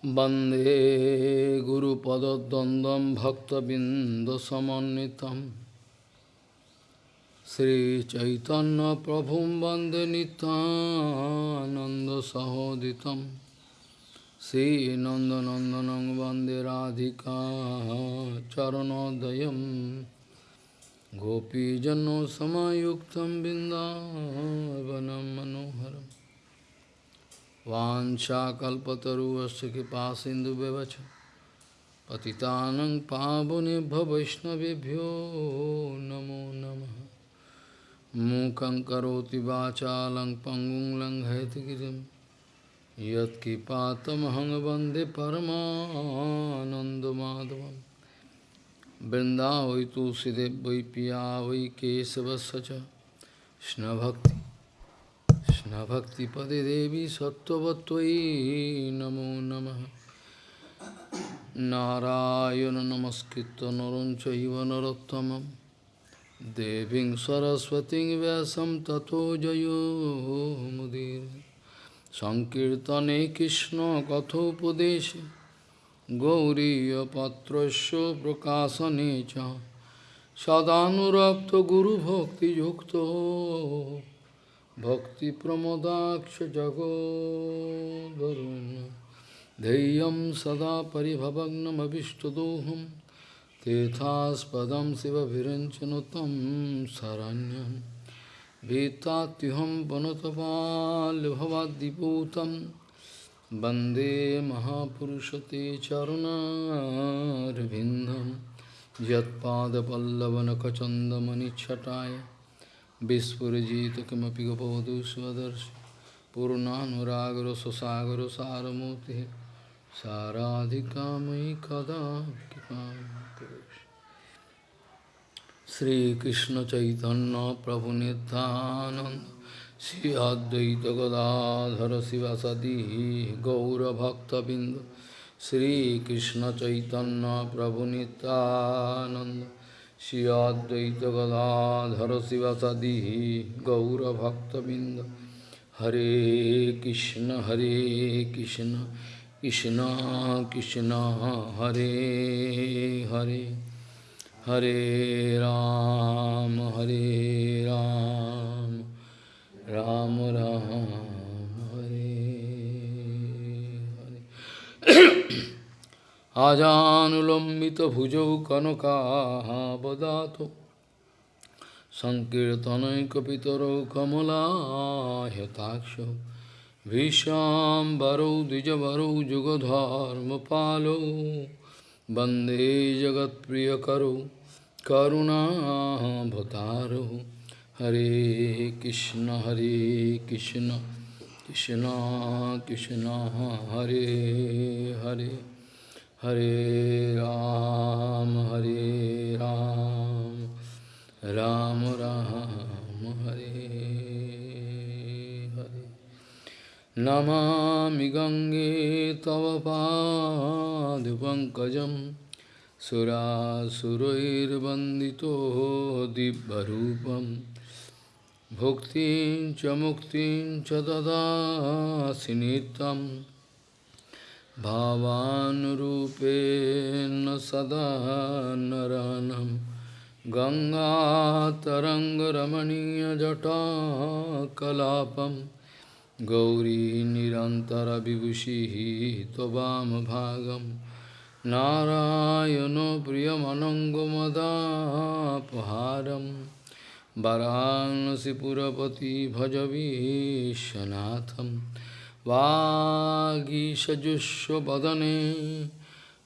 Bande Guru Pada Dandam Bhakta Bindasamanitam Sri Chaitanya Prabhum Bande Nityananda Sahoditam. Sri Nanda Nandanang Bande Radhika Charanodayam Gopijano Samayuktam Bindavanam Manoharam. वाञ्छाकल्पतरुवस्य कृपा सिन्धुव्यवच पतितानं पावनेभ्य वैष्णवेभ्यो नमो नमः। मूकं करोति वाचालं पङ्गुं लङ्घयतिगिरिं यत्कृपातमहं वंदे परमानन्दमाधवं वृन्दावै वै पिया वै केशवस्य च। कृष्णभक्ति। কৃষ্ণভক্তিপদে দেবী সত্যবত্তয়ী নমো নম। নারায়ণ নমস্কৃত নরঞ্চ নরোত্তম দেবী সরস্বতী ব্যাসম তথো জয়োমুদীর সংকীর্তনে কৃষ্ণ কথোপদেশে গৌরীপত্র প্রকাশনে চ। সদানুরক্ত গুরুভক্তিযুক্ত yukta भक्तिप्रमोदाक्षजगोदरुन् धैर्यं सदा परिभवग्नमभिष्टदोहं तेथास्पदं शिवभिरञ्चनुतं शरण्यं भीतात्युहं वनुतपाल्भवाद्दिपूतं वंदे महापुरुषते चरुणारविन्दं यत्पादपल्लवनखचन्दमनिच्छटाय Vispurajita kimapi gopavadu svadarshi Purnanuragara sasagar saramurti Saradhikamai kada Sri Krishna Chaitanya Prabhu Nityananda Sri Advaita Gadadhara Srivasadi Gaura Bhakta Binda Sri Krishna Chaitanya Prabhu Nityananda Shri Advaita Gadadhara Srivasadi Gaura Bhakta Binda Hare Krishna Hare Krishna Krishna Krishna Hare Hare Hare Ram Hare Ram Ram Ram Hare Hare Ajanulambita kanakahabadato Sankirtanayakapitaro kamalahetaksho Vishambaro dijavaro jugadharmapalo Bande jagat priyakaro karuna bhataro Hare Krishna Hare Krishna Krishna Krishna Hare Hare Hare Ram, Hare Ram, Ram Ram, Hare Hare. Namami Gange Tava Padupankajam Surasurair Bandito Dibbarupam Bhuktin Chamuktin Chadada Sinitam भावानुरूपेण सदा नरानं गङ्गातरङ्गरमणीयजटाकलापं। गौरी निरन्तरविभूषिः त्ववामभागं। नारायणो प्रियमनङ्गमदापहारं। वरानसिपुरपति भजवीशनाथम् वागीषजुष्वदने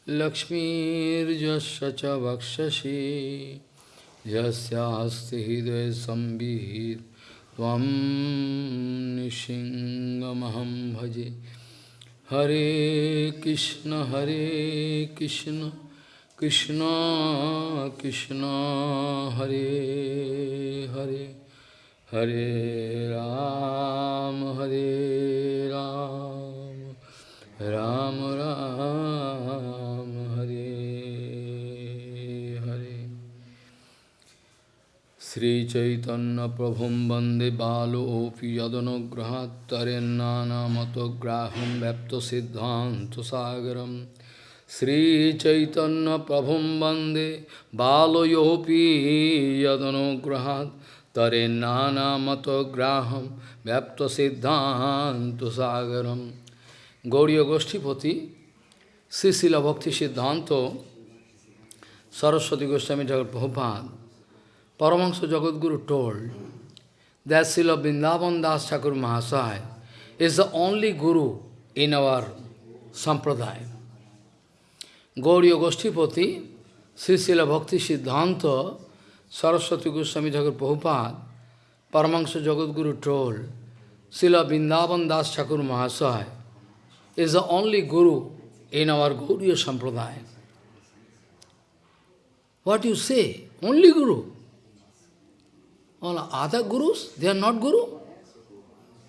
लक्ष्मीर्यस्य च वक्षसि यस्यास्ति हृदयसंवित् त्वं निशिङ्गमहं भजे। हरे कृष्ण हरे Krishna Krishna Krishna, Hare Hare. Hare Ram, Hare Ram, Ram Ram, Hare Hare. श्रीचैतन्यप्रभुं वन्दे बालोऽपि यदनुग्रहात् तरेन्नानामतोग्राहं व्यप्तसिद्धान्तसागरं श्रीचैतन्यप्रभुं वन्दे बालयोऽपि यदनुग्रहात् তরে নানামত গ্রাহম ব্যপ্ত সিদ্ধান্ত সাগরম গৌরীয় গোষ্ঠীপতি শ্রীশিল ভক্তি সিদ্ধান্ত Saraswati Goswami Thakur Prabhupada, Paramahansa Jagadguru told that Srila Vrindavan Das Thakur Mahasaya is the only guru in our sampradaya. Gauriya Goshtipati, Sri Srila Bhakti Siddhanta Saraswati Goswami Thakur Prabhupada, Paramahansa Jagadguru told, Srila Vrindavan Das Thakur Mahasaya is the only guru in our Gauriya Sampradaya. What you say? Only Guru. All other gurus, they are not Guru.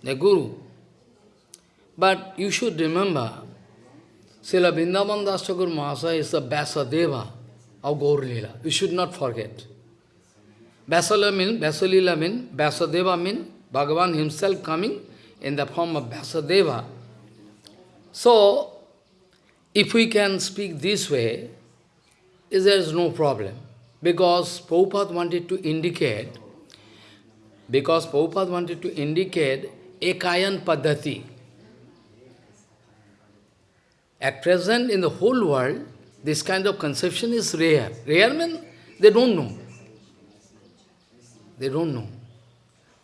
They are Guru. But you should remember, Srila Vrindavan Das Thakur Mahasaya is the Vyasadeva of Gaur Leela. You should not forget. Vyasalila means, Vyasalila means, Vyasadeva means Bhagavan himself coming in the form of Vyasadeva. So, if we can speak this way, there is no problem. Because Prabhupada wanted to indicate, because Prabhupada wanted to indicate Ekayan Paddhati. At present, in the whole world, this kind of conception is rare. Rare means they don't know. They don't know.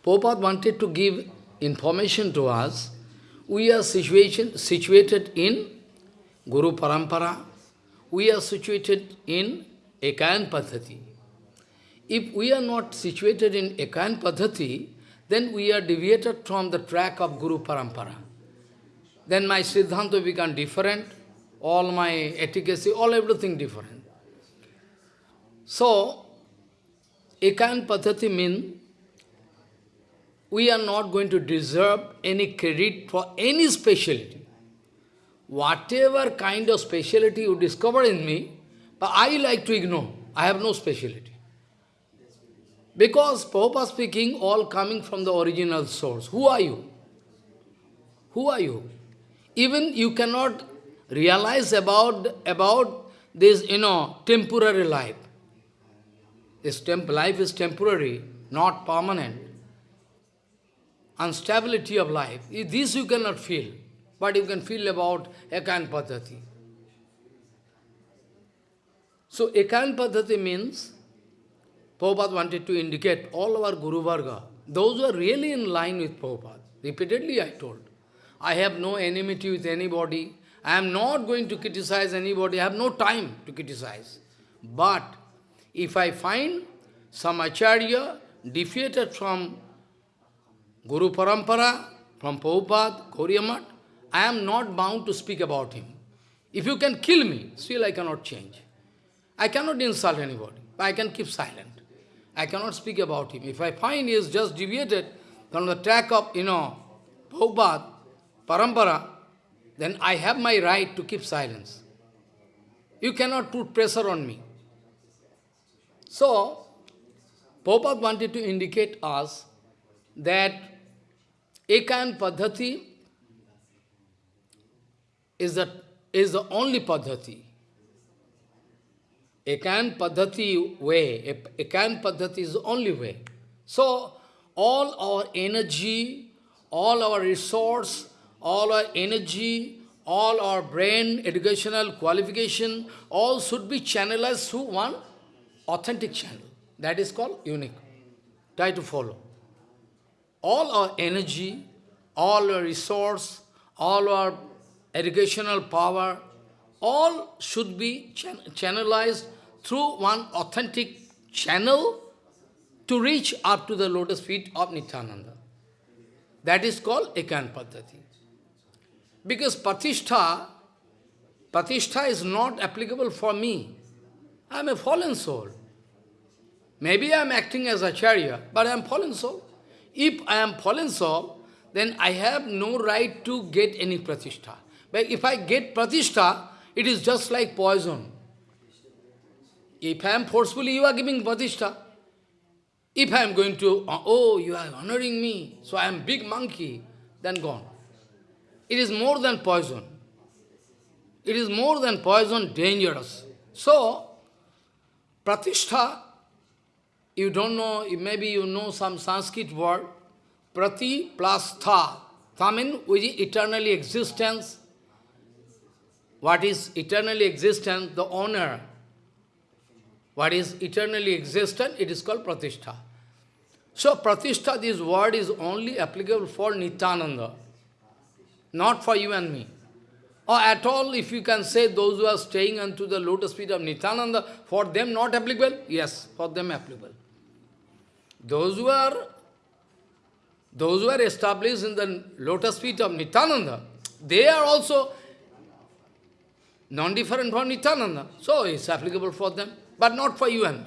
Prabhupada wanted to give information to us. We are situation, situated in Guru Parampara, we are situated in Ekayan Padhati. If we are not situated in Ekayan Padhati, then we are deviated from the track of Guru Parampara. Then my Siddhanta become different, all my efficacy, all everything different. So, Ekayan Padhati means we are not going to deserve any credit for any speciality whatever kind of speciality you discover in me, but I like to ignore. I have no speciality. Because Prabhupada speaking, all coming from the original source. Who are you? Who are you? Even you cannot realize about, about this, you know, temporary life. This temp life is temporary, not permanent. Instability of life. This you cannot feel but you can feel about Ekan Padhati. So Ekan Padhati means, Prabhupada wanted to indicate all our Guru Varga, those who are really in line with Prabhupada. Repeatedly I told, I have no enmity with anybody, I am not going to criticize anybody, I have no time to criticize. But if I find some Acharya defeated from Guru Parampara, from Prabhupada, Gauriya I am not bound to speak about him. If you can kill me, still I cannot change. I cannot insult anybody. I can keep silent. I cannot speak about him. If I find he is just deviated from the track of, you know, Prabhupada, Parampara, then I have my right to keep silence. You cannot put pressure on me. So, Prabhupada wanted to indicate us that Ekayan Padhati is the, is the only Padhati. Ekan Padhati way, Ekan Padhati is the only way. So, all our energy, all our resource, all our energy, all our brain, educational qualification, all should be channelized through one authentic channel. That is called unique. Try to follow. All our energy, all our resource, all our educational power, all should be channelized through one authentic channel to reach up to the lotus feet of Nityananda. That is called Ekan Paddhati. Because Patishtha, Patishtha is not applicable for me. I am a fallen soul. Maybe I am acting as Acharya, but I am fallen soul. If I am fallen soul, then I have no right to get any Pratishtha. But if I get pratishtha, it is just like poison. If I am forcefully, you are giving pratishtha. If I am going to, uh, oh, you are honoring me, so I am big monkey, then gone. It is more than poison. It is more than poison, dangerous. So, pratishtha, you don't know, maybe you know some Sanskrit word, prati plus tha. Tha means which is eternally existence. What is eternally existence? The honor. What is eternally existent? It is called pratishtha. So pratishtha, this word is only applicable for Nityananda, not for you and me. Or at all, if you can say those who are staying unto the lotus feet of Nityananda, for them not applicable? Yes, for them applicable. Those who are those who are established in the lotus feet of Nityananda, they are also non-different from Nityananda. So it's applicable for them, but not for you and me.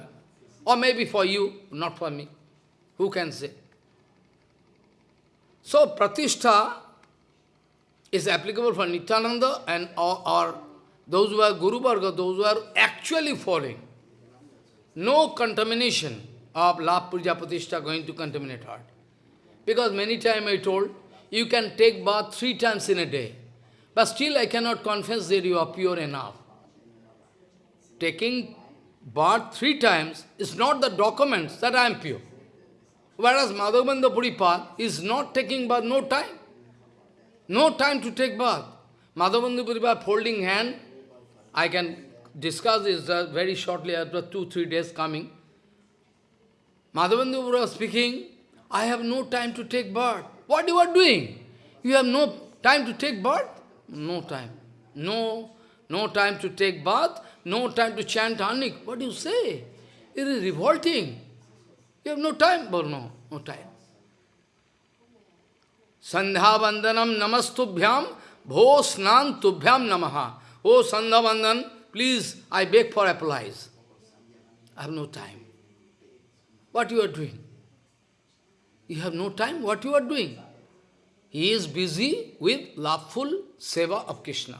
Or maybe for you, not for me. Who can say? So Pratishtha is applicable for Nityananda and or, or those who are Guru Varga, those who are actually following. No contamination of Labh Puja Pratishtha going to contaminate heart. Because many times I told, you can take bath three times in a day. But still I cannot confess that you are pure enough. Taking bath three times is not the document that I am pure. Whereas Madhavendra Puripad is not taking bath, no time. No time to take bath. Madhavendra Puripad folding hand, I can discuss this uh, very shortly after two, three days coming. Madhavendra Puripad speaking, I have no time to take bath. What you are doing? You have no time to take bath? No time. No, no time to take bath, no time to chant Anik. What do you say? It is revolting. You have no time? But no, no time. Sandhya Vandanam Namastubhyam Bho Snan Tubhyam Namaha. Oh Sandhya Vandan, please, I beg for applies. I have no time. What you are doing? You have no time? What you are doing? He is busy with loveful seva of Krishna,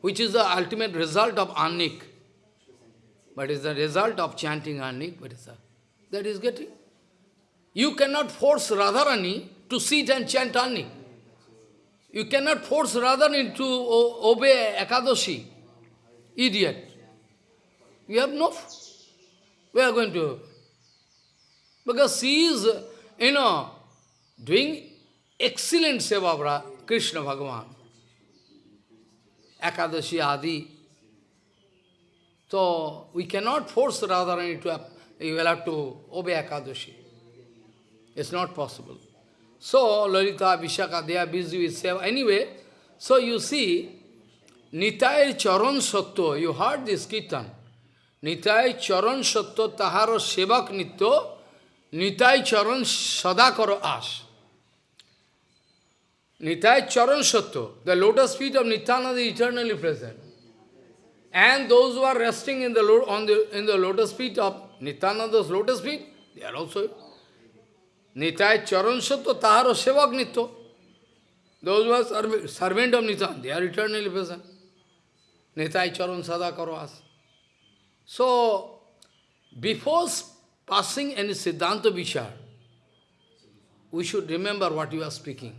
which is the ultimate result of Annik. But is the result of chanting Annik, what is that? That is getting. You cannot force Radharani to sit and chant Annik. You cannot force Radharani to obey Ekadashi. Idiot. You have no... We are going to... Because she is, you know, doing excellent seva of Krishna Bhagavan. Ekadashi Adi. So, we cannot force Radharani to, you will have to obey Ekadashi. It's not possible. So, Lalita, Vishaka, they are busy with seva. Anyway, so you see, Nitai Charan Satto, you heard this kirtan. Nitai Charan Satto Taharo Sevak Nitto, Nitai Charan Sadakaro As. Nitai Charan Satto, the lotus feet of Nityananda is eternally present. And those who are resting in the, on the, in the lotus feet of Nityananda's lotus feet, they are also Nitai Charan Satto Taharo Sevak Nitto. Those who are serv servant of Nityananda, they are eternally present. Nitai Charan Sadakaro As. So, before passing any Siddhanta Vichar, we should remember what you are speaking.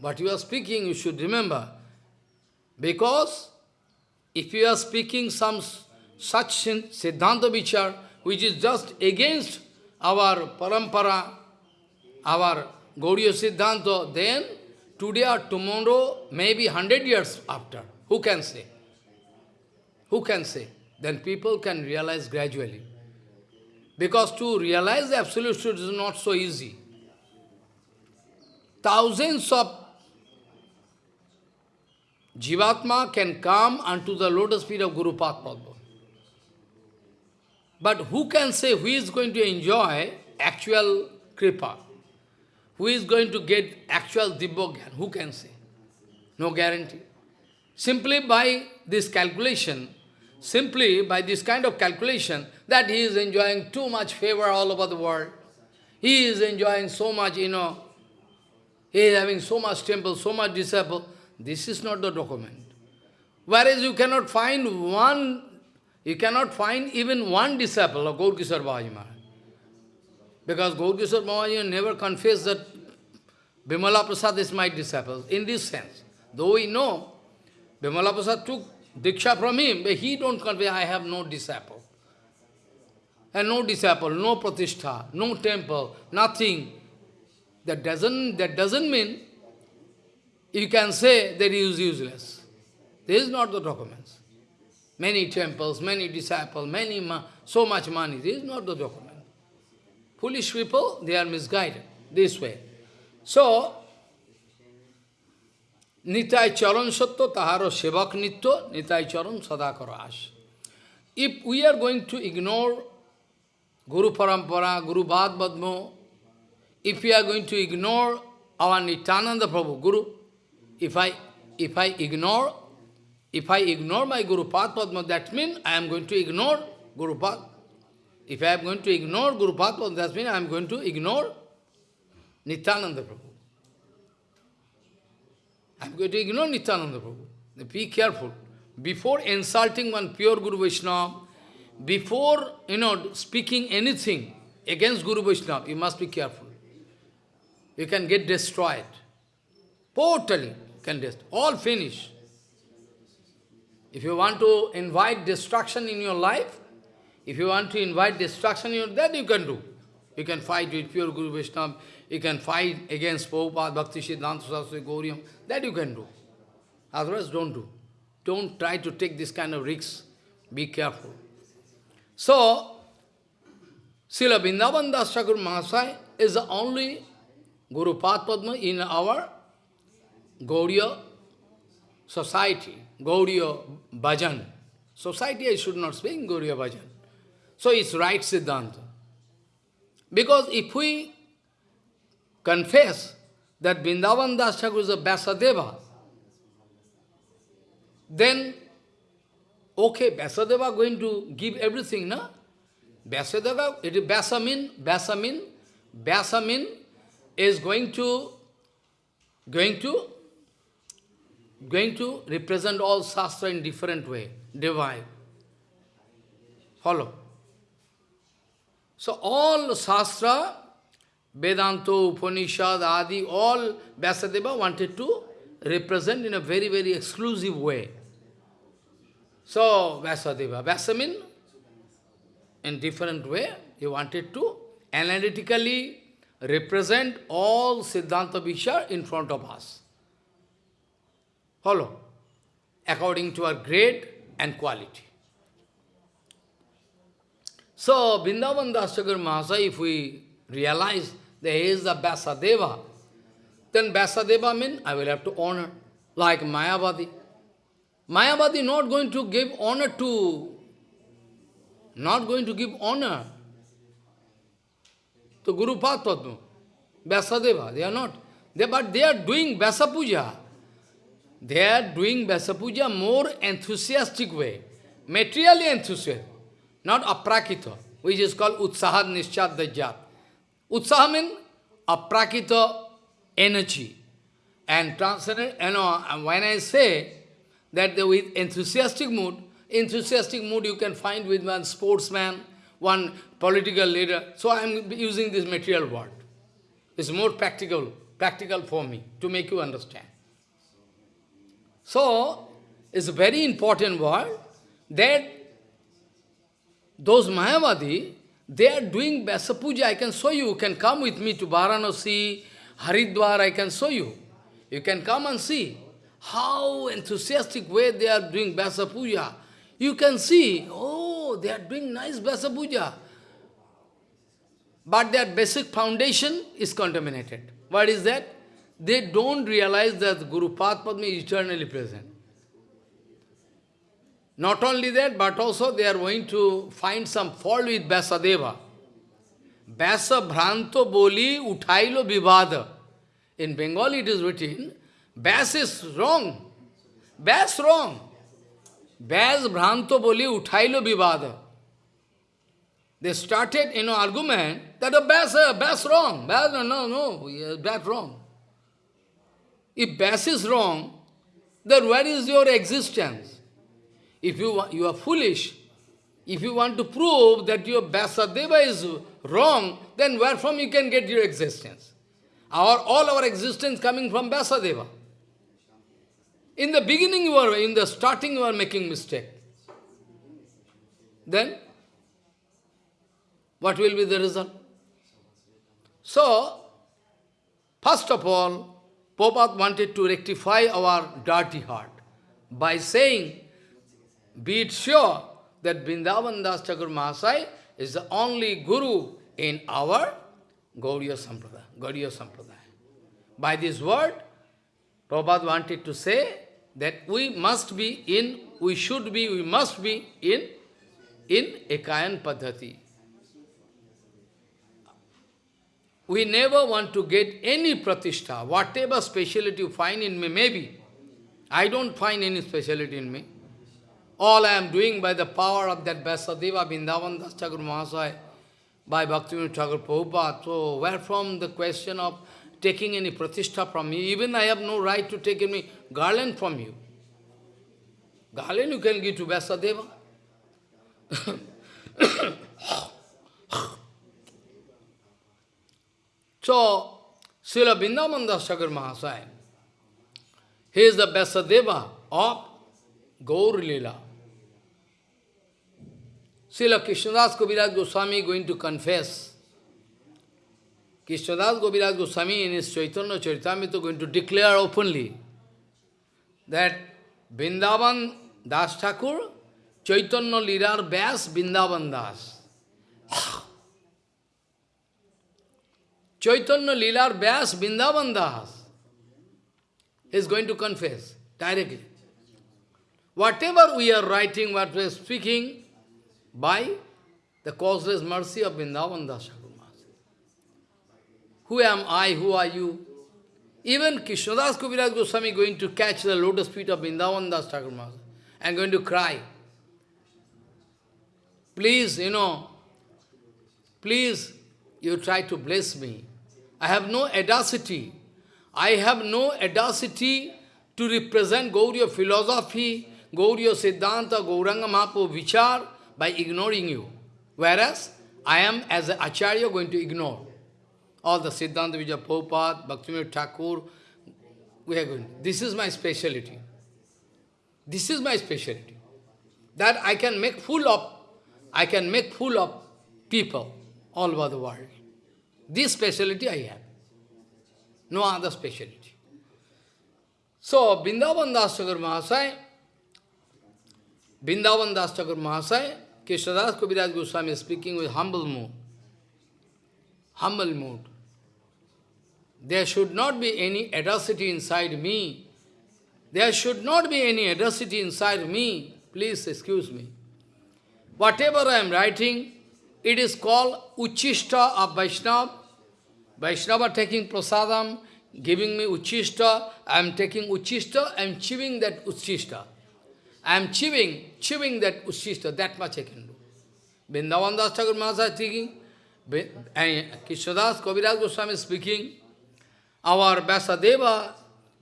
What you are speaking, you should remember. Because if you are speaking some such Siddhanta Vichar, which is just against our parampara, our Gauriya Siddhanta, then today or tomorrow, maybe hundred years after, who can say? Who can say? Then people can realize gradually. Because to realize the absolute truth is not so easy. Thousands of Jivatma can come unto the lotus feet of Guru Padma. But who can say who is going to enjoy actual kripa? Who is going to get actual Dibbogyan? Who can say? No guarantee. Simply by this calculation, simply by this kind of calculation, that he is enjoying too much favor all over the world. He is enjoying so much, you know, he is having so much temple, so much disciple. This is not the document. Whereas you cannot find one You cannot find even one disciple of Gaur Kishore Babaji Maharaj. Because Gaur Kishore Babaji never confessed that Bimala Prasad is my disciple, in this sense. Though we know, Bimala Prasad took Diksha from him, but he don't convey, I have no disciple. And no disciple, no pratishtha, no temple, nothing. That doesn't, that doesn't mean you can say that he is useless. This is not the documents. Many temples, many disciples, many so much money. This is not the document. Foolish people, they are misguided this way. So, Nitai Charan Satya Taharo Sevak Nitya, Nitai Charan Sadakara Ash. If we are going to ignore Guru Parampara, Guru Bhad Badmo, if we are going to ignore our Nityananda Prabhu, Guru, if I if I ignore if I ignore my Guru Pad Padma, that means I am going to ignore Guru Pad. If I am going to ignore Guru Pad Padma, that means I am going to ignore Nityananda Prabhu. I am going to ignore Nityananda Prabhu. Be careful. Before insulting one pure Guru Vaishnava, before, you know, speaking anything against Guru Vaishnava, you must be careful. You can get destroyed. Totally can destroy. All finish. If you want to invite destruction in your life, if you want to invite destruction in your that you can do. You can fight with pure Guru Vaishnava, you can fight against Prabhupada, Bhakti Siddhanta Saraswati, Gauriam, that you can do. Otherwise, don't do. Don't try to take this kind of risks. Be careful. So, Srila Vrindavan Das Thakur Mahasai is the only Guru Padma in our Gauriya society, Gauriya Bhajan. Society I should not speak, Gauriya Bhajan. So it's right Siddhanta. Because if we confess that Vrindavan Das Thakur is a Vyasadeva, then, okay, Vyasadeva going to give everything, no? Vyasadeva, it is Vyasamin, Vyasamin, Vyasamin is going to, going to, going to represent all Shastra in different way, divine. Follow. So all Shastra, Vedanta, Upanishad, Adi, all Vyasadeva wanted to represent in a very, very exclusive way. So, Vyasadeva, Vyasamin, in different way, he wanted to analytically represent all Siddhanta Vichar in front of us. Follow? According to our grade and quality. So, Vrindavan Dasagar Mahasaya, if we realize he is the then Vyasadeva means I will have to honor, like Mayavadi. Mayavadi not going to give honor to, not going to give honor to Guru Padma, Vyasadeva, they are not. They, but they are doing Vyasa Puja. They are doing Vyasa Puja more enthusiastic way, materially enthusiastic, not aprakita, which is called Utsahad Nishchad Dajjat. Utsaha means aprakita energy. And transcendent, you know, when I say that the, with enthusiastic mood, enthusiastic mood you can find with one sportsman, one political leader. So I am using this material word. It's more practical, practical for me to make you understand. So, it's a very important word that those Mayavadi, they are doing Vyasa Puja. I can show you. You can come with me to Varanasi, Haridwar, I can show you. You can come and see how enthusiastic way they are doing Vyasa Puja. You can see, oh, they are doing nice Vyasa Puja. But their basic foundation is contaminated. What is that? They don't realize that Guru Padma is eternally present. Not only that, but also they are going to find some fault with Vyasadeva. Vyasa Bhranto Boli Uthailo Vivada. In Bengali it is written, Vyas is wrong. Vyas wrong. Vyas Bhranto Boli Uthailo Vivada. They started, you know, argument that a Vyas, uh, Vyas wrong. Vyas, no, no, no, Vyas wrong. If Vyas is wrong, then where is your existence? If you, you are foolish, If you want to prove that your Vyasadeva is wrong, then where from you can get your existence? Our, all our existence coming from Vyasadeva. In the beginning you are, in the starting you are making mistake. Then, what will be the result? So, first of all, Prabhupada wanted to rectify our dirty heart by saying, be it sure that Vrindavan Das Thakur Mahasai is the only Guru in our Gauriya Sampradaya. Gauriya Sampradaya. By this word, Prabhupada wanted to say that we must be in, we should be, we must be in, in Ekayan Padhati. We never want to get any pratishtha, whatever speciality you find in me, maybe. I don't find any speciality in me. All I am doing by the power of that Vyasadeva, Vrindavan Das Thakur Mahasaya, by Bhaktivinoda Thakur Prabhupada. So, where from the question of taking any pratishtha from me? Even I have no right to take any garland from you. Garland you can give to Vyasadeva. so, Srila Vrindavan Das Thakur Mahasaya, he is the Vyasadeva of Gaur Lila. Srila Krishnadas Kaviraj Goswami going to confess. Krishnadas Kaviraj Goswami in his Chaitanya Charitamrita going to declare openly that Vrindavan Das Thakur, Chaitanya Lirar Vyas Vrindavan Das. Chaitanya Lilar Vyas Vrindavan Das is going to confess directly. Whatever we are writing, what we are speaking, by the causeless mercy of Vrindavan Das Who am I? Who are you? Even Krishnadas Kaviraj Goswami going to catch the lotus feet of Vrindavan Das Thakur and going to cry. Please, you know, please, you try to bless me. I have no audacity. I have no audacity to represent Gauriya philosophy, Gauriya Siddhanta, Gauranga Mahaprabhu Vichar, by ignoring you. Whereas, I am as an Acharya going to ignore. All the Siddhanta Vijaya Prabhupada, Bhaktivinoda Thakur, we are going. This is my speciality. This is my speciality. That I can make full of, I can make full of people all over the world. This speciality I have. No other speciality. So, Vrindavan Das Mahasaya, Vrindavan Das Mahasaya, Krishnadas Kaviraj Goswami is speaking with humble mood. Humble mood. There should not be any atrocity inside me. There should not be any atrocity inside me. Please excuse me. Whatever I am writing, it is called Uchishta of Vaishnava. Vaishnava taking prasadam, giving me Uchishta. I am taking Uchishta, I am chewing that Uchishta. I am chewing, chewing that Uchishta, that much I can do. Vrindavan Das Thakur Mahasaya speaking, Krishnadas Kaviraj Goswami speaking, our Vyasadeva,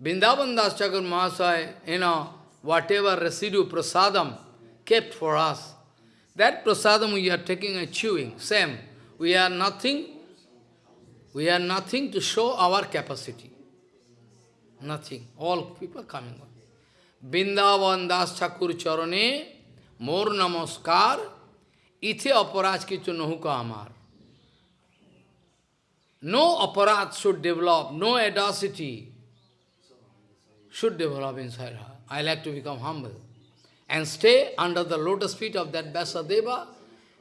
Vrindavan Das Thakur Mahasaya, you know, whatever residue prasadam kept for us, that prasadam we are taking and chewing, same. We are nothing, we are nothing to show our capacity. Nothing. All people coming on. Vrindavan Das Thakur चरणे मोर नमस्कार इथे अपराध किचु नहु का हमार No aparat should develop, no audacity should develop inside her. I like to become humble and stay under the lotus feet of that Vasudeva.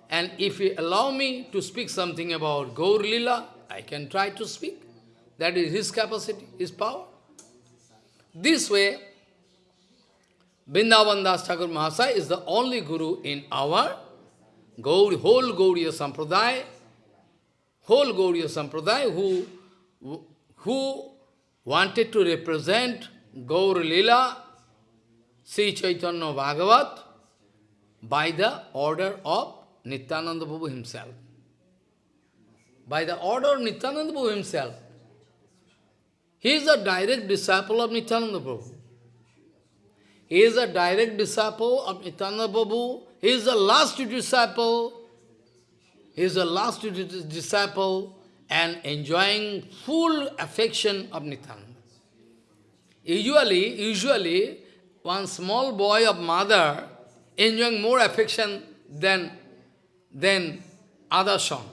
And if you allow me to speak something about Gaur Lila, I can try to speak. That is his capacity, his power. This way, Vrindavan Das Thakur Mahasaya is the only Guru in our Gaur, whole Gauriya Sampradaya, whole Gauriya Sampradaya who, who wanted to represent Gaur Lila, Sri Chaitanya Bhagavat, by the order of Nityananda Prabhu himself. By the order of Nityananda Prabhu himself. He is a direct disciple of Nityananda Prabhu. He is a direct disciple of Nityananda Prabhu he is the last disciple, he is the last disciple and enjoying full affection of Nityananda. Usually, usually, one small boy of mother enjoying more affection than, than other son.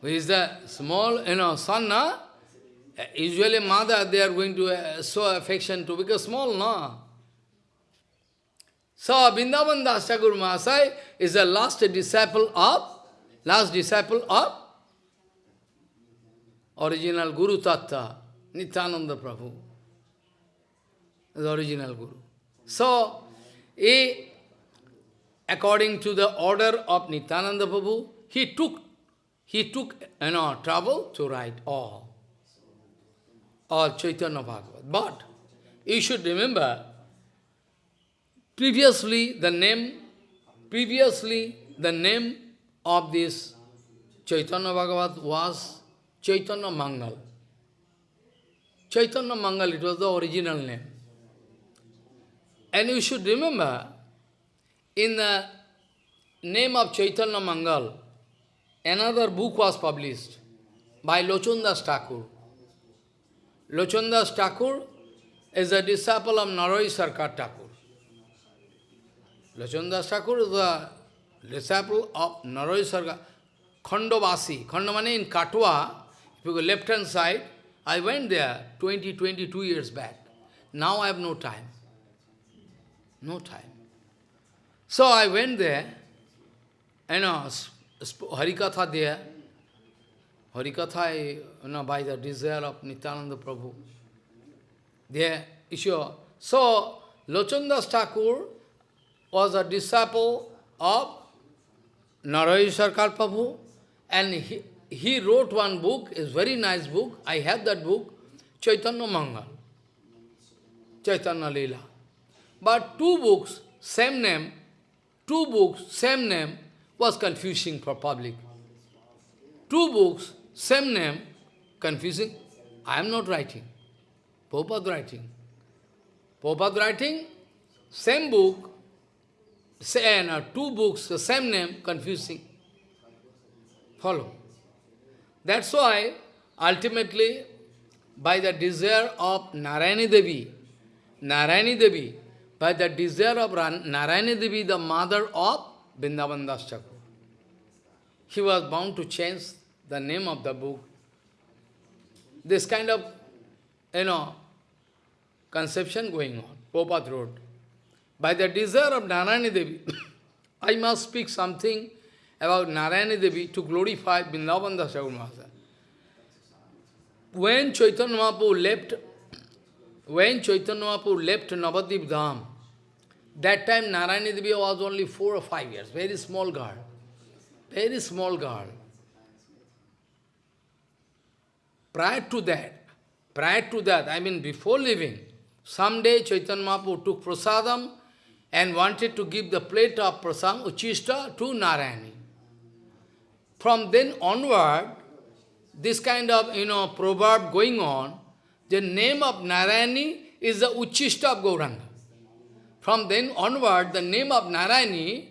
Who is the small, you know, son, na? Usually mother, they are going to uh, show affection to, because small, no? So, Vrindavan Das Thakur Mahasai is the last disciple of, last disciple of original Guru Tattva, Nityananda Prabhu, the original Guru. So, he, according to the order of Nityananda Prabhu, he took, he took, you know, trouble to write all, all Chaitanya Bhagavat. But, you should remember, previously the name, previously the name of this Chaitanya Bhagavat was Chaitanya Mangal. Chaitanya Mangal, it was the original name. And you should remember, in the name of Chaitanya Mangal, another book was published by Lochandas Thakur. Lochandas Thakur is a disciple of Naroy Sarkar Thakur. Lochandas Thakur is a disciple of Naroy Sarkar, Khandavasi. Khandavani in Katwa, if you go left-hand side, I went there 20, 22 years back. Now I have no time. No time. So I went there, and uh, Harikatha there. Harikatha, you know, by the desire of Nityananda Prabhu. There, issue. So, Lochandas Thakur was a disciple of Narayan Sarkar Prabhu, and he, he wrote one book, is very nice book, I have that book, Chaitanya Mangal, Chaitanya Leela. But two books, same name, two books, same name, was confusing for public. Two books, same name, confusing. I am not writing. Prabhupada writing. Prabhupada writing, same book, same, uh, two books, the same name, confusing. Follow. That's why, ultimately, by the desire of Narayani Devi, Narayani Devi, by the desire of Narayani Devi, the mother of Vrindavan Das he was bound to change the name of the book. This kind of, you know, conception going on, Popat wrote. By the desire of Narayani Devi, I must speak something about Narayana Devi to glorify Vrindavan Das Mahasaya. When Chaitanya Mahaprabhu left, when Chaitanya Mahaprabhu left Navadwip Dham, that time Narayana Devi was only four or five years, very small girl, very small girl. Prior to that, prior to that, I mean before leaving, someday Chaitanya Mahaprabhu took prasadam and wanted to give the plate of prasang uchista, to Narayani. From then onward, this kind of, you know, proverb going on, the name of Narayani is the uchista of Gauranga. From then onward, the name of Narayani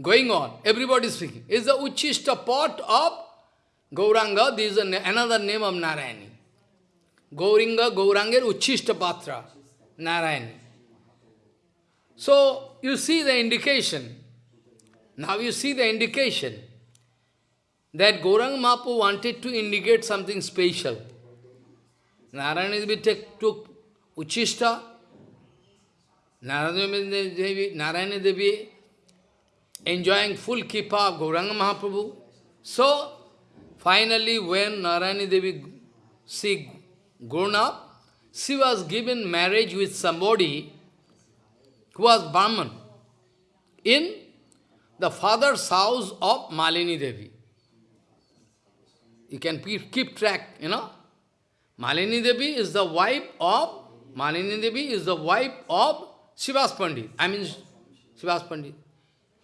going on, everybody speaking, is the uchista pot of Gauranga, this is another name of Narayani. Gauringa, Gauranga, Uchista Patra, Narayani. So, you see the indication. Now you see the indication that Gaurang Mahaprabhu wanted to indicate something special. Narayana Devi took Uchishta, Narayana Devi, enjoying full kripa of Gauranga Mahaprabhu. So, finally when Narayana Devi, grown up, she was given marriage with somebody who was Brahman in the father's house of Malini Devi. You can keep track, you know. Malini Devi is the wife of, Malini Devi is the wife of Srivas Pandit. I mean, Srivas Pandit.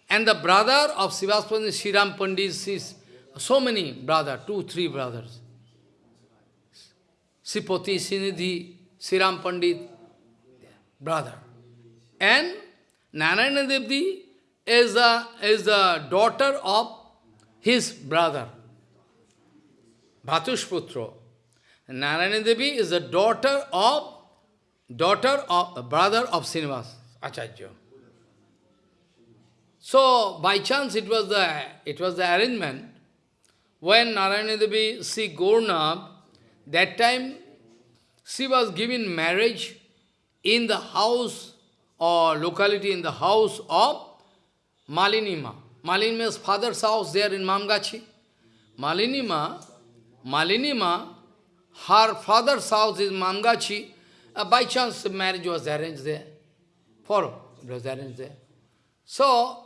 And the brother of Srivas Pandit, Sriram Pandit, is so many brothers, two, three brothers. Sipoti, Sinidhi, Sriram Pandit, brother. And Narayana is the, is the daughter of his brother, Bhatushputro. Narayana Devi is the daughter of daughter of brother of Srinivas Acharya. So by chance it was the it was the arrangement when Narayana Devi see Gaurnab, that time she was given marriage in the house or locality in the house of Malinima. Malinima's father's house there in Mamgachi. Malinima, Malinima, her father's house is Mamgachi. Uh, by chance marriage was arranged there. Follow, it was arranged there. So,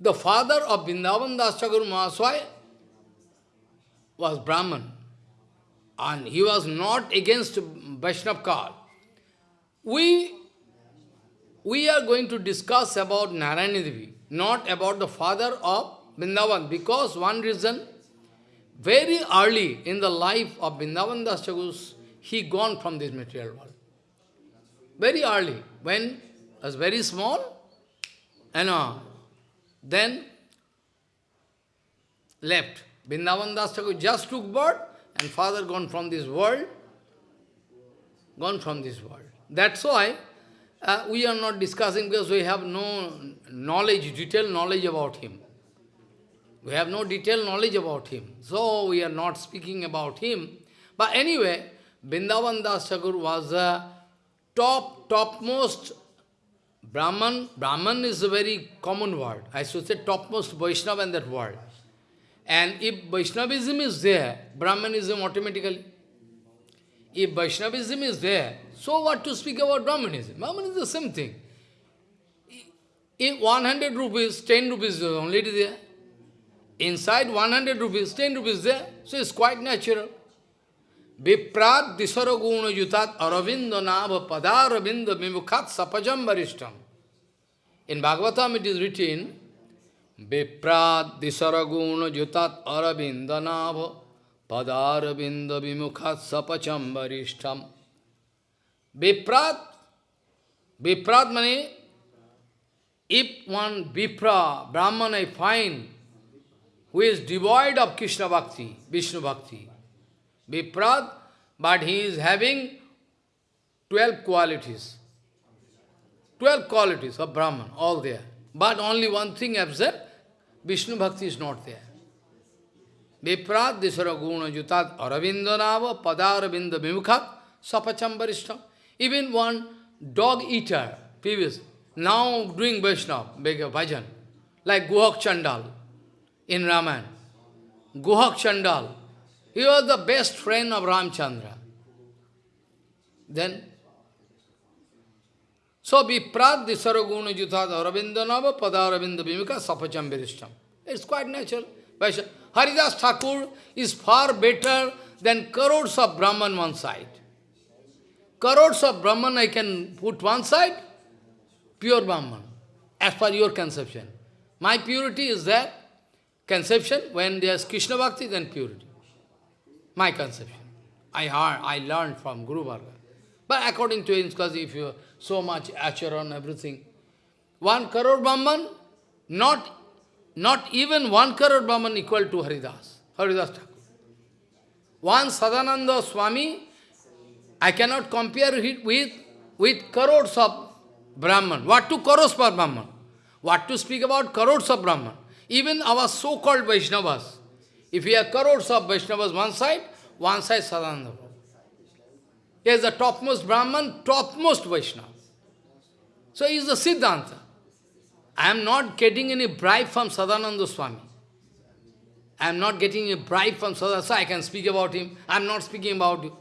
the father of Vrindavan Das Mahasaya was Brahman. And he was not against Vaishnav call. We, we are going to discuss about Narayana Devi, not about the father of Vrindavan, because one reason, very early in the life of Vrindavan Das he gone from this material world. Very early, when was very small, and uh, then left. Vrindavan Das just took birth and father gone from this world, gone from this world. That's why uh, we are not discussing because we have no knowledge, detailed knowledge about him. We have no detailed knowledge about him. So we are not speaking about him. But anyway, Vrindavan Das was a top, topmost Brahman, Brahman is a very common word. I should say topmost Vaishnava in that world. And if Vaishnavism is there, Brahmanism automatically. If Vaishnavism is there, so what to speak about Brahmanism? Brahman is the same thing. If 100 rupees, 10 rupees uh, is only there. Inside 100 rupees, 10 rupees there. So it's quite natural. Viprat disaraguna yutat aravinda nava padaravinda vimukhat sapajam varishtam. In Bhagavatam it is written, Viprat disaraguna yutat aravinda nava padaravinda vimukhat sapacham varishtam. विप्रात विप्रात मने if one Vipra Brahmin I find who is devoid of Krishna bhakti Vishnu bhakti विप्रात but he is having twelve qualities twelve qualities of Brahmin all there but only one thing observe Vishnu bhakti is not there विप्रात दिशर गुण जुता अरविंद नाव पदारविंद विमुखा सपचम वरिष्ठ Even one dog eater, previous, now doing Vaishnava, bhajan, like Guhak Chandal in Raman. Guhak Chandal, he was the best friend of Ramchandra. Then, so be viprat disaraguna jutad aravindanava padaravinda vimika sapacham virishtam. It's quite natural. Haridas Thakur is far better than crores of Brahman one side. Crores of Brahman I can put one side, pure Brahman, as per your conception. My purity is that conception, when there's Krishna Bhakti, then purity. My conception. I heard, I learned from Guru Varga. But according to him, because if you so much acharan, everything, one crore Brahman, not, not even one crore Brahman equal to Haridas, Haridas Thakur. One Sadananda Swami, I cannot compare it with, with crores of Brahman. What to crores per Brahman? What to speak about crores of Brahman? Even our so-called Vaishnavas, if we have crores of Vaishnavas one side, one side Sadananda. He is the topmost Brahman, topmost Vaishnava. So he is the Siddhanta. I am not getting any bribe from Sadananda Swami. I am not getting a bribe from Sadananda, so I can speak about him. I am not speaking about you.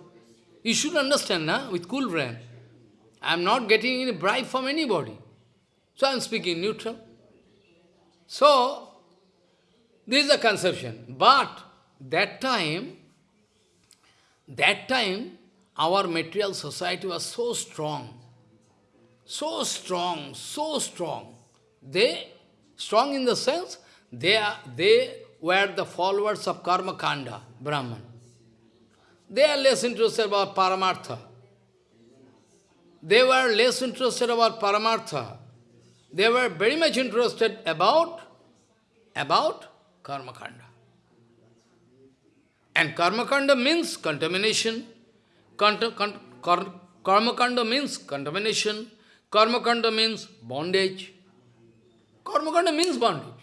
You should understand, na, with cool brain. I am not getting any bribe from anybody. So I am speaking neutral. So, this is a conception. But that time, that time, our material society was so strong, so strong, so strong. They, strong in the sense, they, are, they were the followers of Karma Kanda, Brahman. They are less interested about Paramartha. They were less interested about Paramartha. they were very much interested about, about karma kanda. And karma kanda means contamination. Karma kanda means contamination. Karma kanda means bondage. Karma kanda means bondage.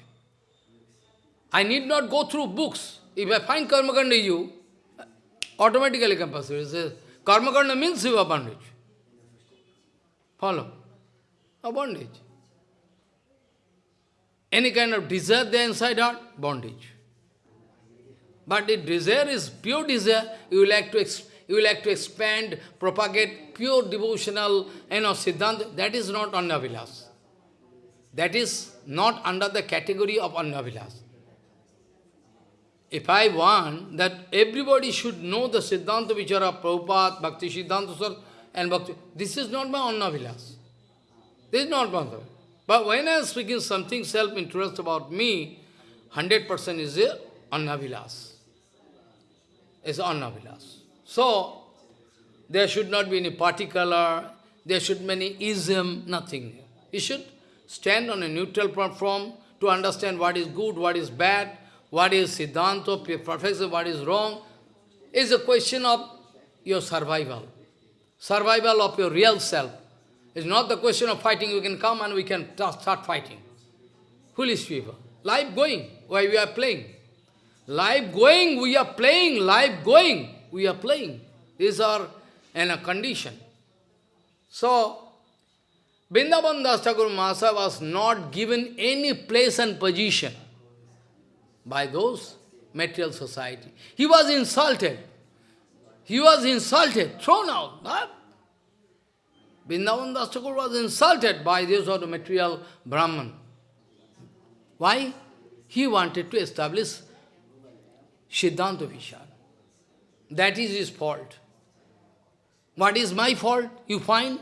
I need not go through books. If I find karma kanda you, automatically compulsory. Says, karma kanda means you are bondage. Follow? A bondage. Any kind of desire there inside heart, bondage. But if desire is pure desire, you will like to you like to expand, propagate pure devotional, you know, siddhanta, that is not anyabhilas. That is not under the category of anyabhilas. If I want that everybody should know the Siddhanta Vichara, Prabhupada, Bhakti Siddhanta Sar, and Bhakti, this is not my anyabhilas. This is not my But when I am speaking something self-interest about me, 100% is anyabhilas is anyabhilas. So, there should not be any particular, there should be any ism, nothing. You should stand on a neutral platform to understand what is good, what is bad, what is Siddhanta, perfection, what is wrong. It's a question of your survival. Survival of your real self. It's not the question of fighting, we can come and we can start fighting. Foolish people. Life going, why we are playing. Life going, we are playing, life going, we are playing. These are in a condition. So, Vrindavan Das Thakur Mahasaya was not given any place and position by those material society. He was insulted. He was insulted, thrown out. Huh? Vrindavan was insulted by this sort of material Brahman. Why? He wanted to establish Siddhanta Vichar. That is his fault. What is my fault? You find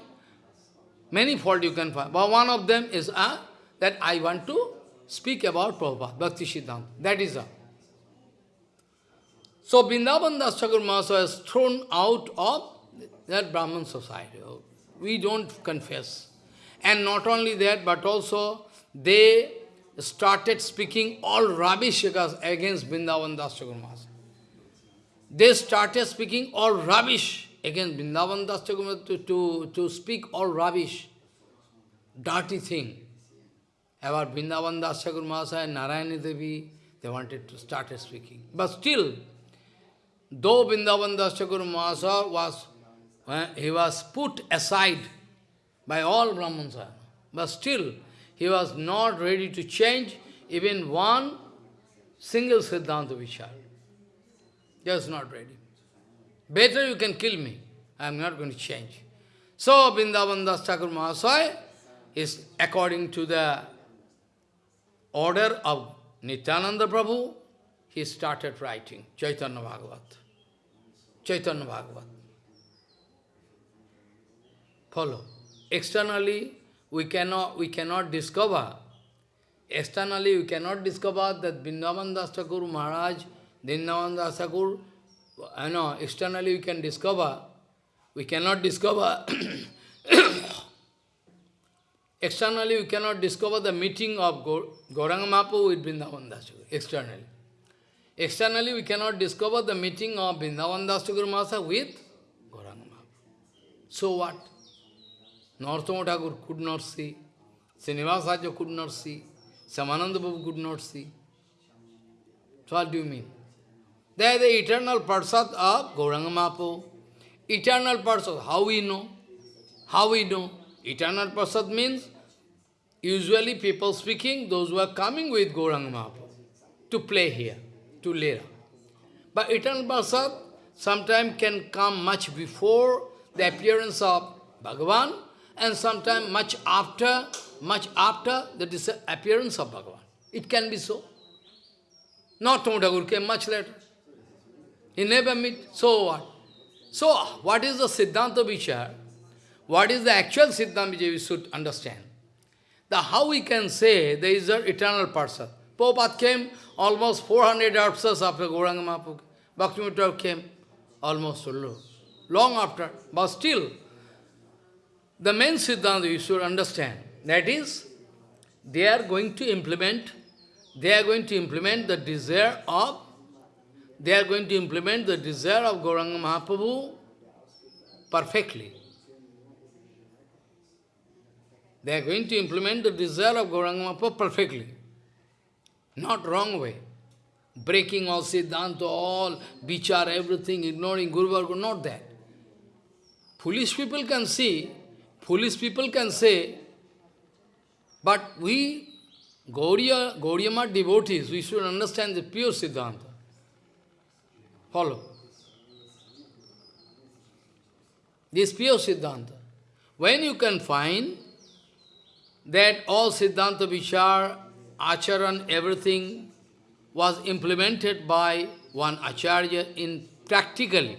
many fault you can find. But one of them is uh, that I want to speak about Prabhupada, Bhakti Siddhanta. That is all. So Vrindavan Das Thakur Mahasaya thrown out of that Brahman society. We don't confess. And not only that, but also they started speaking all rubbish against Vrindavan Das Thakur They started speaking all rubbish against Vrindavan Das Thakur to, to, to speak all rubbish, dirty thing about Vrindavan Das Thakur and Narayani Devi. They wanted to start speaking. But still, though Vrindavan Das Thakur was, uh, he was put aside by all Brahmans, but still, he was not ready to change even one single Siddhanta Vichar. Just not ready. Better you can kill me. I am not going to change. So, Vrindavan Das Thakur Mahasaya is according to the order of Nityananda Prabhu, he started writing Chaitanya Bhagavat. Chaitanya Bhagavat. Follow. Externally, we cannot, we cannot discover, externally we cannot discover that Vrindavan Das Maharaj, Vrindavan Das I know, externally we can discover, we cannot discover, externally we cannot discover the meeting of Gauranga Mahaprabhu with Vrindavan Das Thakur, externally. Externally we cannot discover the meeting of Vrindavan Das Thakur with Gauranga Mahaprabhu. So what? Narottama Thakur could not see, Srinivasacharya could not see, Shyamananda Babu could not see. So what do you mean? They are the eternal Parsad of Gauranga Mahaprabhu. Eternal Parsad, how we know? How we know? Eternal Parsad means, usually people speaking, those who are coming with Gauranga Mahaprabhu to play here, to Lera. But eternal Parsad sometimes can come much before the appearance of Bhagavan and sometime much after, much after the appearance of Bhagavan. It can be so. Not Thakur came much later. He never. So what? So what is the Siddhanta Vichar? What is the actual Siddhanta Vichar we should understand? The how we can say there is an eternal person. Prabhupada came almost 400 years after Gauranga Mahaprabhu. Bhaktivinoda came almost long after. But still, the main Siddhanta you should understand, that is, they are going to implement, they are going to implement the desire of, they are going to implement the desire of Gauranga Mahaprabhu perfectly. They are going to implement the desire of Gauranga perfectly. Not wrong way. Breaking all Siddhanta, all Vichar, everything, ignoring Guru Varga, not that. Foolish people can see, foolish people can say, but we, Gauriya, Gauriyama devotees, we should understand the pure Siddhanta. Follow. This pure Siddhanta. When you can find that all Siddhanta Vichar, Acharan, everything was implemented by one Acharya in practically,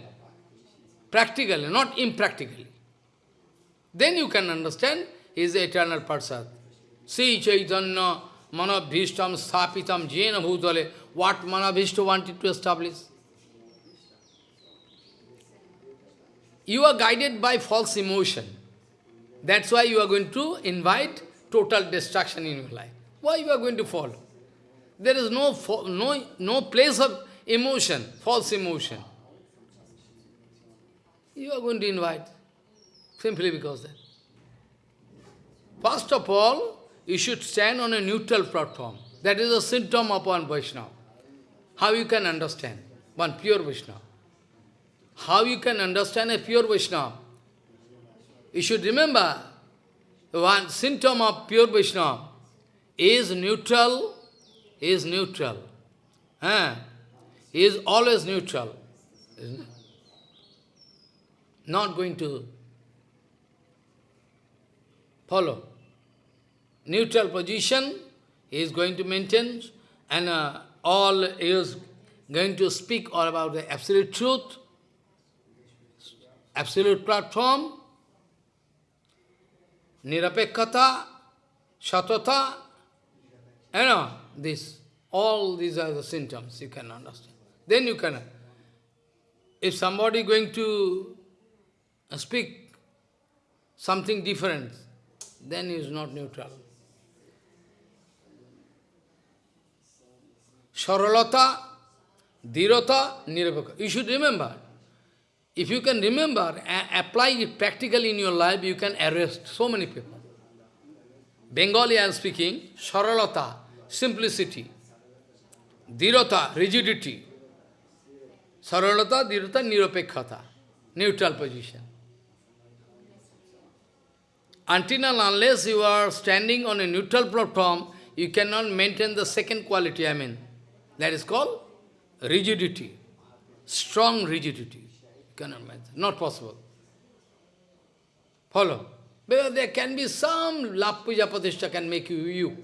practically, not impractically. Then you can understand his eternal Parsad. Sri Chaitanya Manabhishtam Sthapitam Jena Bhutale, what Manabhishta wanted to establish. You are guided by false emotion. That's why you are going to invite total destruction in your life. Why you are going to fall? There is no, no, no place of emotion, false emotion. You are going to invite, simply because that. First of all, you should stand on a neutral platform. That is a symptom upon Vaishnava. How you can understand one pure Vaishnava? How you can understand a pure Vaishnava? You should remember, one symptom of pure Vaishnava is neutral, is neutral. Eh? Is always neutral. Not going to follow. Neutral position he is going to maintain and uh, all is going to speak all about the absolute truth, absolute platform, nirapekkhata, shatata, you know, this, all these are the symptoms you can understand. Then you can, if somebody going to uh, speak something different, then he is not neutral. Saralata, Dhirata, Nirapaka. You should remember. If you can remember apply it practically in your life, you can arrest so many people. Bengali I am speaking, Saralata, simplicity. Dhirata, rigidity. Saralata, Dhirata, Nirapekhata, neutral position. Until and unless you are standing on a neutral platform, you cannot maintain the second quality, I mean. That is called rigidity, strong rigidity. Cannot not possible. Follow. Because there can be some labh puja can make you you.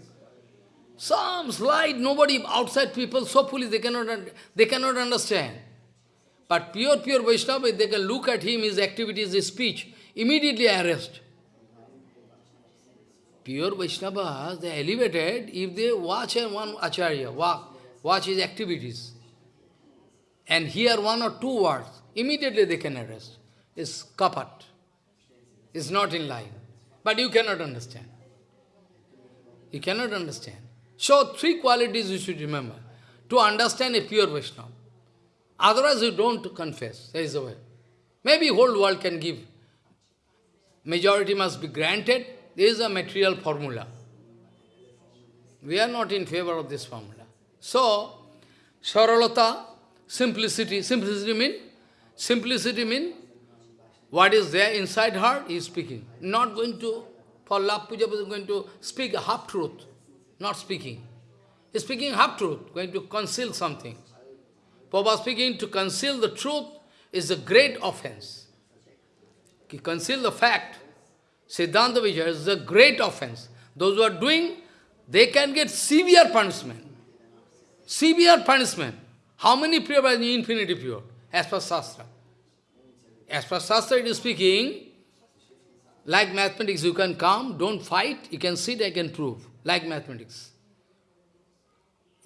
Some slight, nobody, outside people so foolish, they cannot, they cannot understand. But pure, pure Vaishnava, they can look at him, his activities, his speech, immediately arrest. Pure Vaishnavas, they are elevated if they watch one Acharya, walk, watch his activities, and hear one or two words, immediately they can arrest. It's kapat. It's not in line. But you cannot understand. You cannot understand. So, three qualities you should remember to understand a pure Vaishnava. Otherwise, you don't confess. There is a way. Maybe whole world can give. Majority must be granted. This is a material formula. We are not in favor of this formula. So, Saralata, simplicity. Simplicity mean? Simplicity mean what is there inside heart is speaking. Not going to, for labh puja, going to speak half-truth not speaking. He's speaking half-truth, going to conceal something. Papa speaking to conceal the truth is a great offense. To conceal the fact, Siddhanta Vijaya is a great offense. Those who are doing, they can get severe punishment. Severe punishment. How many pure infinity pure? As per Shastra. As per Shastra it is speaking, like mathematics, you can come, don't fight, you can sit, I can prove like mathematics.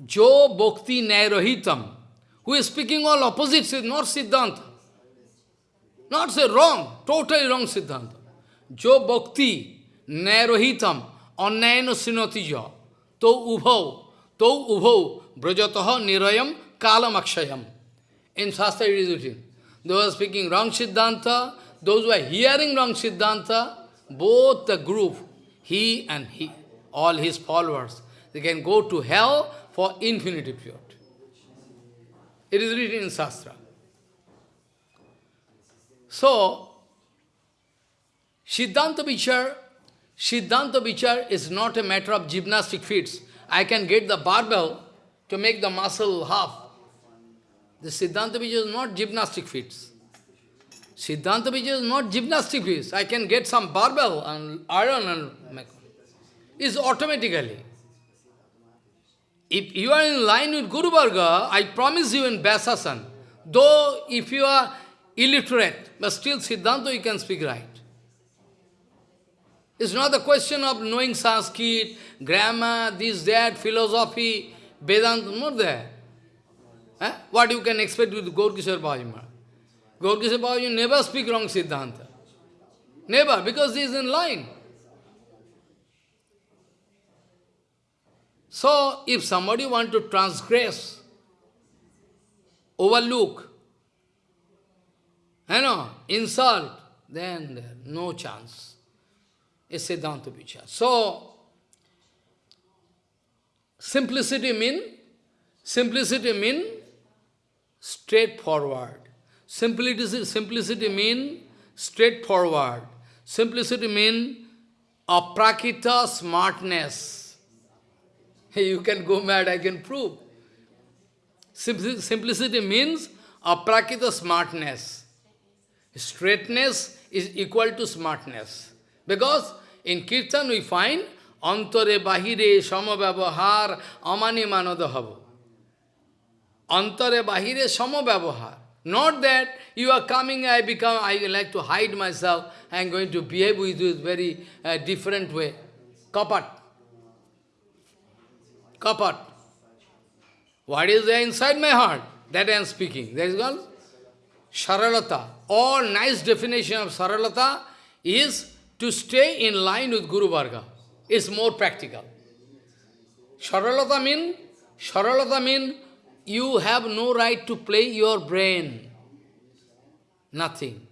Jo Bhakti Nairohitam, who is speaking all opposites is not Siddhanta. Not say wrong, totally wrong Siddhanta. Jo Bhakti Nairohitam, sinotija, to ubhau, to ubhau, brajataha nirayam kalam akshayam. In Shastra it is written. Those speaking wrong Siddhanta, those who are hearing wrong Siddhanta, both the group, he and he, all his followers, they can go to hell for infinity period. It is written in Shastra. So, Siddhanta Vichar, Siddhanta Vichar is not a matter of gymnastic feats. I can get the barbell to make the muscle half. The Siddhanta Vichar is not gymnastic feats. Siddhanta Vichar is not gymnastic feats. I can get some barbell and iron and make. It's automatically. If you are in line with Guru Varga, I promise you in Vyasasan, though if you are illiterate, but still Siddhanta you can speak right. It's not the question of knowing Sanskrit, grammar, this, that, philosophy, Vedanta, not there. Eh? What you can expect with Gaurkishore Bhajima? Gaurkishore Bhajima never speak wrong Siddhanta. Never, because he is in line. So, if somebody want to transgress, overlook, you know, insult, then no chance. It's Siddhanta Vichar. So, simplicity mean, simplicity mean straightforward. Simplicity, simplicity mean straightforward. Simplicity mean aprakrita smartness. You can go mad, I can prove. Simplicity means aprakrita smartness. Straightness is equal to smartness. Because in Kirtan we find antare bahire samabhavahar amani manodahava. Antare bahire samabhavahar. Not that you are coming, I become, I like to hide myself, I am going to behave with you very uh, different way. Kapat. Kapat. What is there inside my heart? That I am speaking. That is called Saralata. All nice definition of Saralata is to stay in line with Guru Varga. It's more practical. Saralata mean, Saralata mean you have no right to play your brain. Nothing.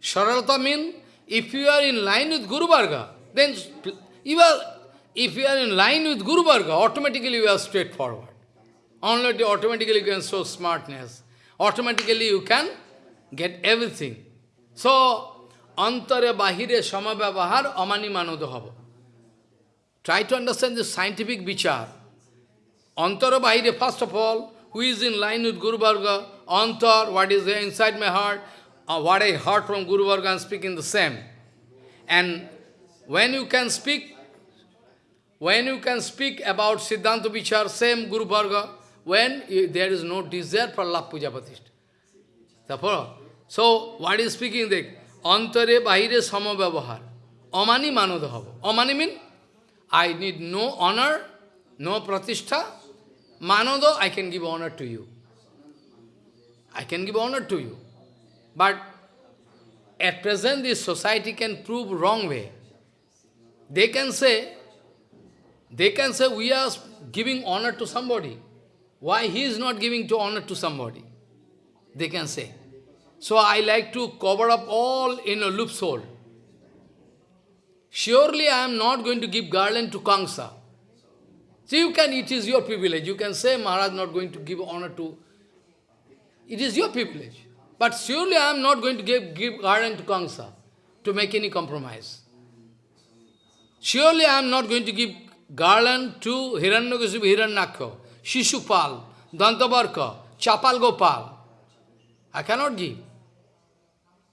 Saralata mean if you are in line with Guru Varga, then you are if you are in line with Guru Varga, automatically you are straightforward. Only automatically you can show smartness. Automatically you can get everything. So, antare bahire samabhavahar amani manodohava. Try to understand the scientific vichar. Antara bahire, first of all, who is in line with Guru Varga, antar, what is there inside my heart, uh, what I heard from Guru Varga, I am speaking the same. And when you can speak when you can speak about Siddhanta Vichar, same Guru Varga, when you, there is no desire for labh puja pratishtha. So, what is speaking there? Antare bahire samabhavahar. Amani manodahava. Amani mean, I need no honor, no pratishtha. Manodo, I can give honor to you. I can give honor to you. But at present, this society can prove wrong way. They can say, they can say, we are giving honor to somebody. Why he is not giving to honor to somebody? They can say. So I like to cover up all in a loophole. Surely I am not going to give garland to Kamsa. So you can, it is your privilege. You can say Maharaj not going to give honor to. It is your privilege. But surely I am not going to give, give garland to Kamsa to make any compromise. Surely I am not going to give garland to Hiranyakasipu Hiranyaksha, Shishupal, Dantavakra, Chapal Gopal. I cannot give.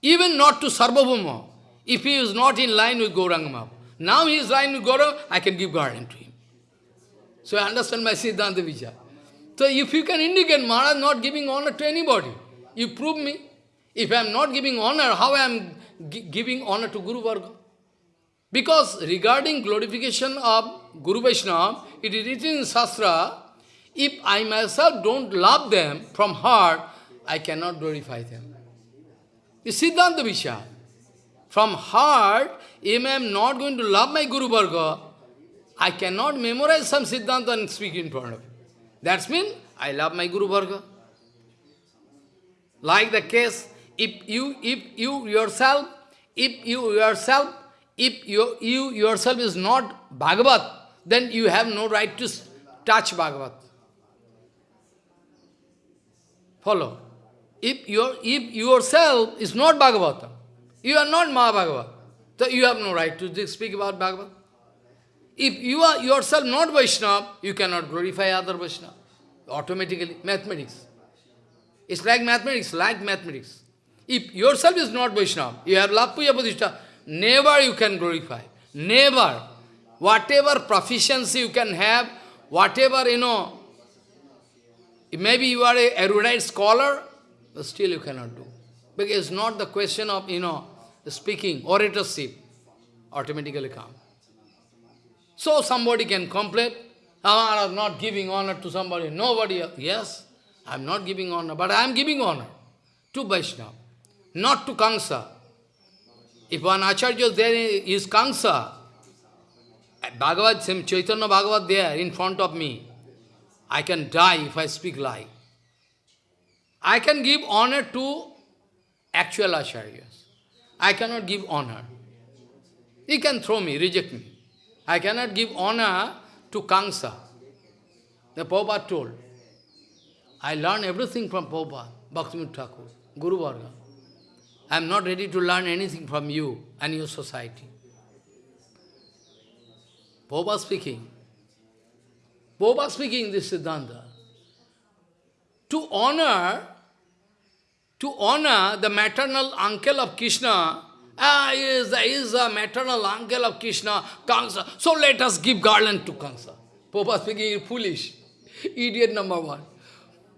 Even not to Sarvabhauma, if he is not in line with Gauranga Now he is in line with Gauranga, I can give garland to him. So I understand my Siddhanta Vichar. So if you can indicate Maharaj not giving honor to anybody, you prove me. If I am not giving honor, how I am giving honor to Guru Varga? Because regarding glorification of Guru Vaishnava, it is written in Shastra, if I myself don't love them from heart, I cannot glorify them. It's Siddhanta Vichar. From heart, if I am not going to love my Guru Varga, I cannot memorize some Siddhanta and speak in front of you. That's mean I love my Guru Varga. Like the case, if you, if you yourself, if you yourself, if you, you yourself is not Bhagavat, then you have no right to touch Bhagavat. Follow. If, your, if yourself is not Bhagavata, you are not Mahabhagavat, so you have no right to speak about Bhagavat. If you are yourself not Vaishnava, you cannot glorify other Vaishnava. Automatically, mathematics. It's like mathematics, like mathematics. If yourself is not Vaishnava, you have labh puja never you can glorify. Never. Whatever proficiency you can have, whatever, you know, maybe you are a erudite scholar, but still you cannot do. Because it's not the question of, you know, speaking, oratorship, automatically come. So somebody can complain, oh, I am not giving honor to somebody. Nobody, yes, I am not giving honor, but I am giving honor to Vaishnava, not to Kamsa. If one Acharya is there is Kamsa, Bhagavad, Chaitanya Bhagavad there in front of me, I can die if I speak lie. I can give honor to actual acharyas. I cannot give honor. He can throw me, reject me. I cannot give honor to Kamsa. The Prabhupada told. I learn everything from Prabhupada, Bhaktivinoda Thakur, Guru Varga. I am not ready to learn anything from you and your society. Prabhupada speaking. Prabhupada speaking this Siddhanta. To honor, to honor the maternal uncle of Krishna, ah, he is, he is the maternal uncle of Krishna, Kamsa. So let us give garland to Kansa. Prabhupada speaking is foolish. Idiot number one.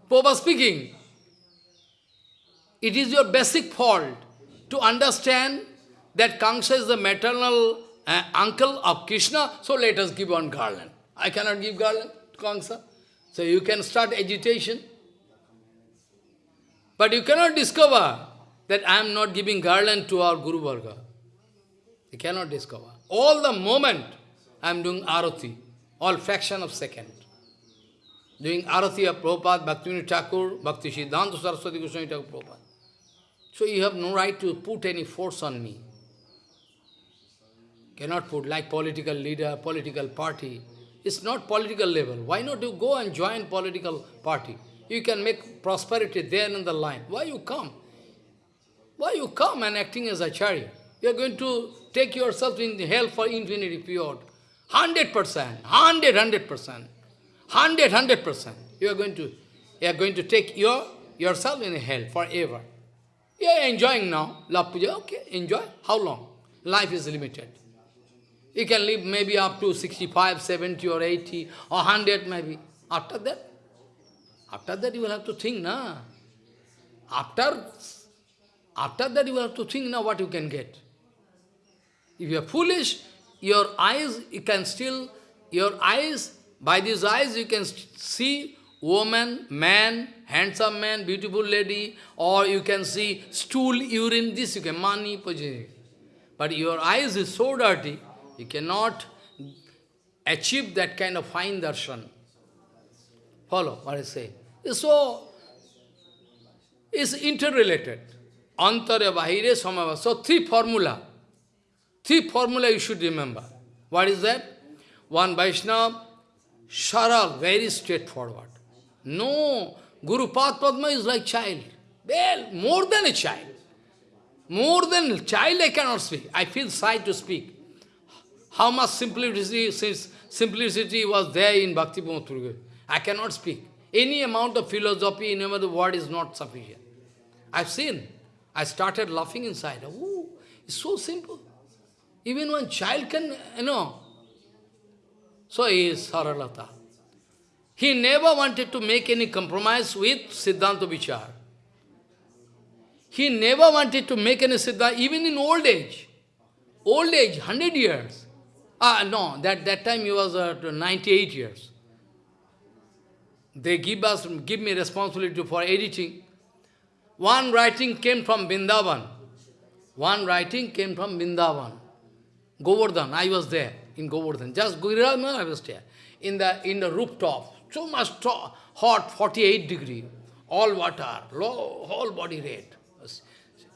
Prabhupada speaking. It is your basic fault to understand that Kansa is the maternal uh, uncle of Krishna, so let us give one garland. I cannot give garland to Kamsa. So you can start agitation. But you cannot discover that I am not giving garland to our Guru Varga. You cannot discover. All the moment I am doing arati, all fraction of second. Doing arati of Prabhupada, Bhaktivinoda Thakur, Bhakti Siddhanta Saraswati Goswami Thakur Prabhupada. So you have no right to put any force on me. Cannot put like political leader, political party. It's not political level. Why not you go and join political party? You can make prosperity there in the line. Why you come? Why you come and acting as acharya? You are going to take yourself in hell for infinity period. Hundred percent, hundred, hundred percent, hundred, hundred percent. You are going to, you are going to take your yourself in hell forever. You are enjoying now, labh puja. Okay, enjoy. How long? Life is limited. You can live maybe up to 65, 70 or 80 or 100 maybe. After that, after that you will have to think, na. After, after that you have to think now what you can get. If you are foolish, your eyes, you can still, your eyes, by these eyes you can see woman, man, handsome man, beautiful lady, or you can see stool, urine, this you can, money, position. But your eyes is so dirty, you cannot achieve that kind of fine darshan. Follow what I say. So, it's interrelated. Antara, Bahire, Samava. So, three formula. Three formula you should remember. What is that? One Vaishnava, Sharal, very straightforward. No, Guru Padma is like child. Well, more than a child. More than child I cannot speak. I feel shy to speak. How much simplicity, simplicity was there in Bhakti Pramod I cannot speak. Any amount of philosophy in another word is not sufficient. I've seen. I started laughing inside. Oh, it's so simple. Even one child can, you know. So he is Saralata. He never wanted to make any compromise with Siddhanta Vichar. He never wanted to make any Siddhanta, even in old age. Old age, 100 years. Ah, no, that, that time he was uh, 98 years. They give us, give me responsibility for editing. One writing came from Vrindavan. One writing came from Vrindavan. Govardhan, I was there. in Govardhan. Just Giriraj Maharaj was there. In the, in the rooftop, so much hot, 48 degree, all water, low, whole body red.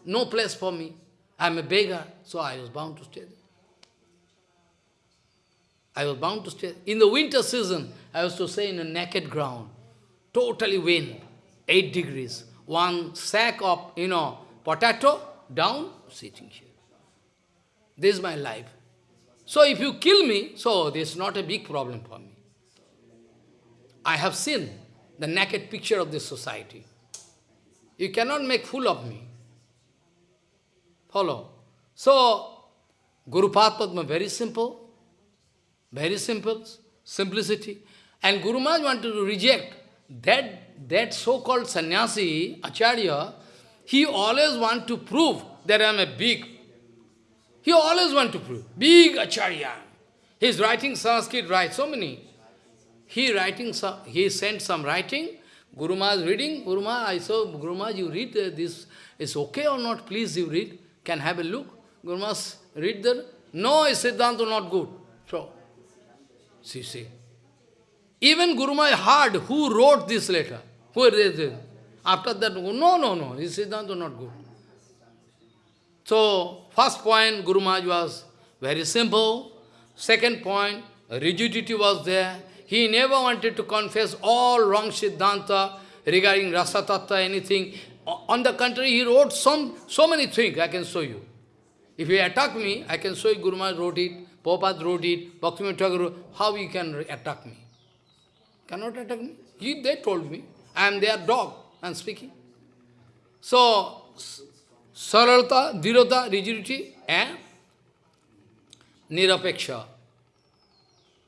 No place for me. I'm a beggar, so I was bound to stay there. I was bound to stay. In the winter season, I was to stay in a naked ground, totally wind, 8 degrees. One sack of, you know, potato, down, sitting here. This is my life. So if you kill me, so this is not a big problem for me. I have seen the naked picture of this society. You cannot make fool of me. Follow. So, Guru Padma, very simple. Very simple. Simplicity. And Guru Maharaj wanted to reject that, that so-called sannyasi, Acharya, he always want to prove that I am a big. He always want to prove. Big Acharya. He is writing Sanskrit, right, so many. He writing, some, he sent some writing, Guru Maharaj reading, Guru Maharaj, I saw, Guru Maharaj, you read uh, this, is okay or not, please you read, can have a look. Guru Maharaj read there, no, Siddhanta not good. So, see, see. Even Guru Maharaj heard who wrote this letter, who this. After that, oh, no, no, no, his Siddhanta not good. So, first point, Guru Maharaj was very simple. Second point, rigidity was there. He never wanted to confess all wrong Siddhanta regarding Rasa Tattva, anything. On the contrary, he wrote some, so many things, I can show you. If you attack me, I can show you Guru Maharaj wrote it, Prabhupada wrote it, Bhaktivinoda Thakur, how you can attack me? Cannot attack me. He, they told me, I am their dog, I am speaking. So, saralta, dhirata, rigidity, and nirapeksha.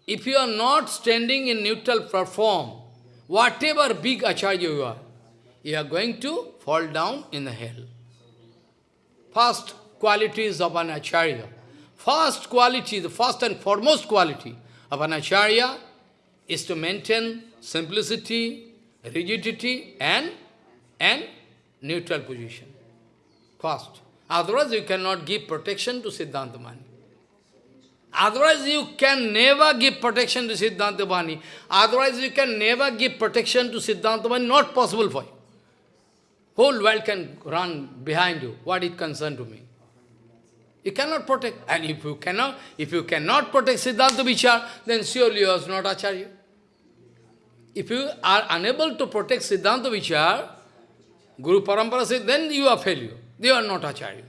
If you are not standing in neutral platform, whatever big acharya you are, you are going to fall down in the hell. First qualities of an acharya. First quality, the first and foremost quality of an acharya is to maintain simplicity, rigidity, and, and neutral position. First. Otherwise, you cannot give protection to Siddhanta Bani. Otherwise, you can never give protection to Siddhanta Bani. Otherwise, you can never give protection to Siddhanta Bani. Not possible for you. Whole world can run behind you. What it concern to me? You cannot protect. And if you cannot, if you cannot protect Siddhanta Vichar, then surely you are not Acharya. If you are unable to protect Siddhanta Vichar, Guru Parampara says, then you are failure. They are not Acharya.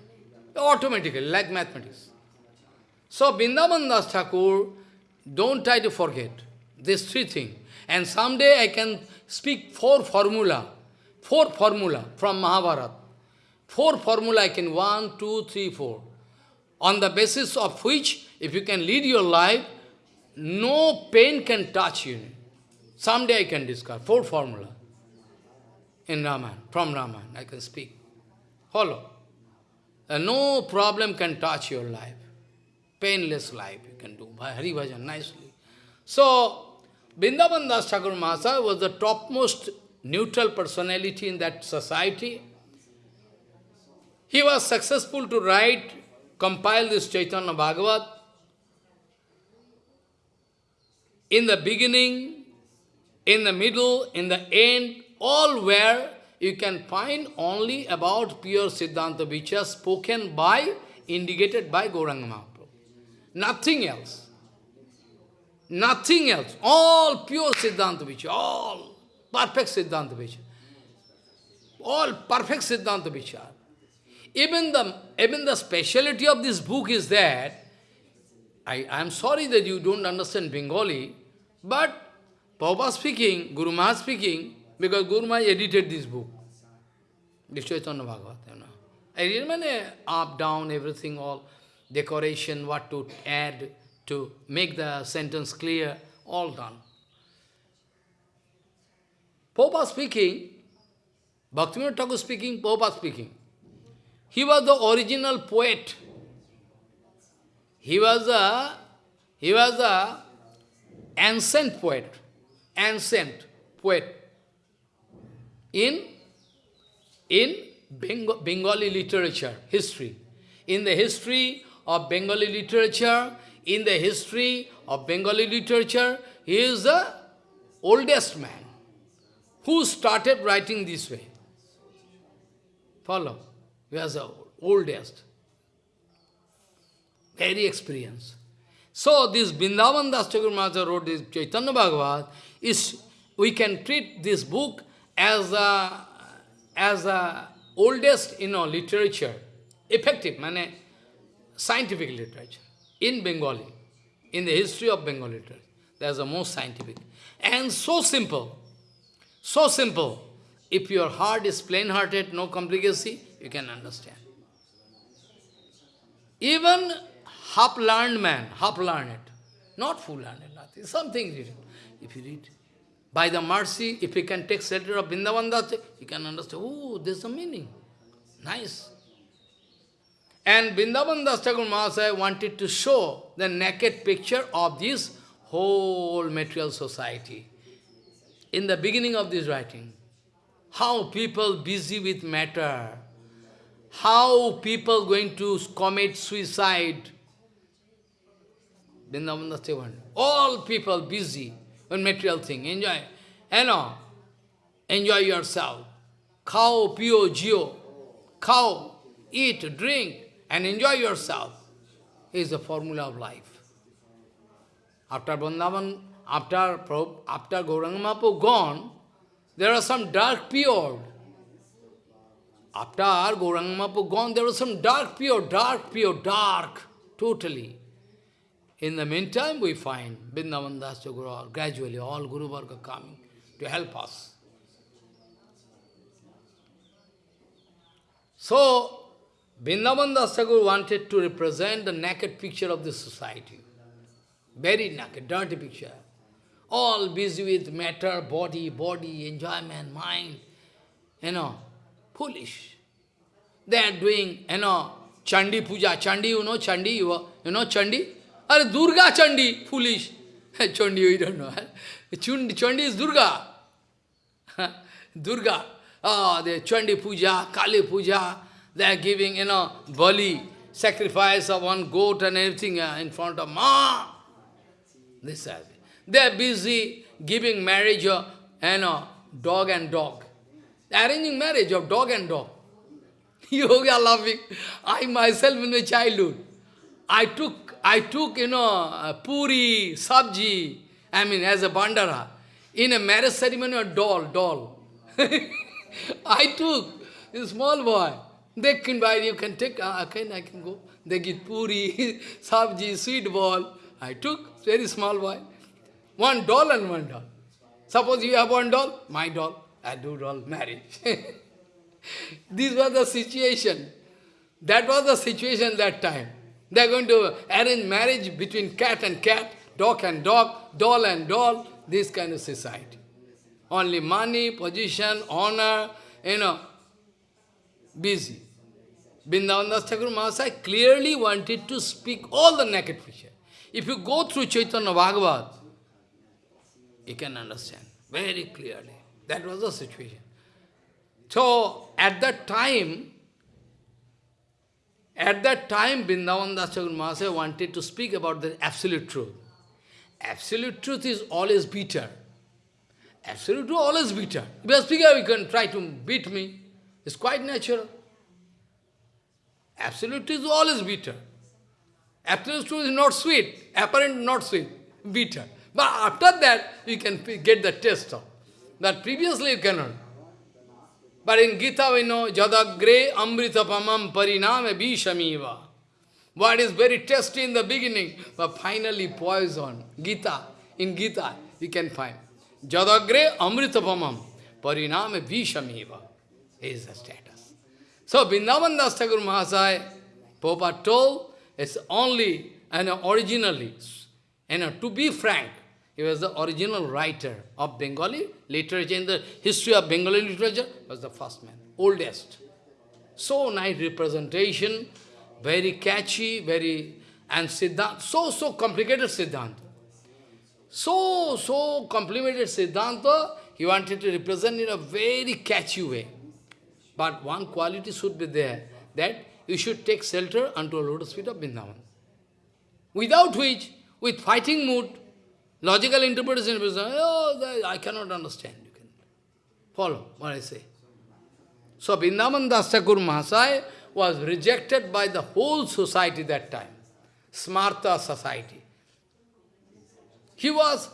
Automatically, like mathematics. So Vrindavan Das Thakur, don't try to forget these three things. And someday I can speak four formula, four formula from Mahabharata. Four formula I can, one, two, three, four. On the basis of which, if you can lead your life, no pain can touch you. Someday I can discuss four formula in Raman, from Raman, I can speak. Follow. And no problem can touch your life painless life you can do by Hari Bhajan nicely. So, Vrindavan Das Mahasaya was the topmost neutral personality in that society. He was successful to write, compile this Chaitanya Bhagavat. In the beginning, in the middle, in the end, all where you can find only about pure Siddhanta Vichar spoken by, indicated by Gauranga Nothing else. Nothing else. All pure Siddhanta Vichar. All perfect Siddhanta Vichar. All perfect Siddhanta. Even the, even the speciality of this book is that, I am sorry that you don't understand Bengali, but Prabhupada speaking, Guru Maharaj speaking, because Guru Maharaj edited this book, this Chaitanya Bhagavat, you know. I read eh, up, down, everything, all decoration, what to add to make the sentence clear, all done. Popa speaking, Bhaktivinoda Thakur speaking, Popa speaking. He was the original poet. He was a, he was a ancient poet, ancient poet in, in Bengali literature, history. In the history of Bengali literature, in the history of Bengali literature, he is the oldest man who started writing this way. Follow? He was the oldest. Very experienced. So this Vrindavan Das Thakur wrote this Chaitanya Bhagavat, is, we can treat this book as a, as a oldest you know, literature, effective, mane, scientific literature in Bengali, in the history of Bengali literature. That's the most scientific. And so simple, so simple. If your heart is plain-hearted, no complicacy, you can understand. Even half-learned man, half-learned, not full-learned, nothing, something written. If you read, by the mercy, if you can take shelter of Vrindavan you can understand, oh, there's a meaning. Nice. And Vrindavan Das Thakur Mahasaya wanted to show the naked picture of this whole material society. In the beginning of this writing, how people busy with matter, how people going to commit suicide, Vrindavan Das all people busy with material thing, enjoy, you know, enjoy yourself. Cow, pio, geo, cow, eat, drink, and enjoy yourself is the formula of life. After Vrindavan, after, after Gauranga gone, there are some dark period. After Gauranga gone, there was some dark period, dark period, dark, totally. In the meantime, we find Vrindavan Das Guru, gradually all Guru Varga coming to help us. So, Vrindavan Das Thakur wanted to represent the naked picture of the society. Very naked, dirty picture. All busy with matter, body, body, enjoyment, mind. You know, foolish. They are doing, you know, Chandi Puja. Chandi, you know Chandi? You, you know Chandi? Are Durga Chandi, foolish. Chandi, you don't know. Chandi Chandi is Durga. Durga. Oh, the Chandi Puja, Kali Puja, they are giving, you know, bali, sacrifice of one goat and everything uh, in front of Ma. This is. They are busy giving marriage of, you know, dog and dog. Arranging marriage of dog and dog. You are laughing. I myself in my childhood, I took, I took, you know, puri, sabji, I mean, as a bandara, in a marriage ceremony, a doll, doll. I took, a small boy. They can buy, you can take, uh, can, I can go. They give puri, sabji, sweet ball. I took, very small boy. One doll and one doll. Suppose you have one doll, my doll, I do doll, marriage. this was the situation. That was the situation that time. They are going to arrange marriage between cat and cat, dog and dog, doll and doll, this kind of society. Only money, position, honor, you know, busy. Vrindavan Thakur Mahasaya clearly wanted to speak all the naked picture. If you go through Chaitanya Bhagavat, you can understand very clearly. That was the situation. So, at that time, at that time, Vrindavan Das Mahasaya wanted to speak about the absolute truth. Absolute truth is always bitter. Absolute truth always bitter. If you speak, you can try to beat me. It's quite natural. Absolute truth is always bitter. Absolute truth is not sweet, apparent not sweet, bitter. But after that, you can get the taste of. That previously you cannot. But in Gita we know, Jadagre amritapamam pariname vishamiva. What is very tasty in the beginning, but finally poison. Gita, in Gita you can find. Jadagre amritapamam pariname vishamiva is the status. So Vrindavan Das Thakur Mahasaya, Popa told, it's only, and originally, and to be frank, he was the original writer of Bengali literature. In the history of Bengali literature, was the first man, oldest. So nice representation, very catchy, very, and Siddhanta, so, so complicated Siddhanta. So, so complicated Siddhanta, he wanted to represent in a very catchy way. But one quality should be there, that you should take shelter unto a lotus feet of Vrindavan. without which, with fighting mood, logical interpretation, oh, I cannot understand. You can follow what I say. So Vrindavan Das Thakur Mahasaya was rejected by the whole society that time, Smarta society. He was,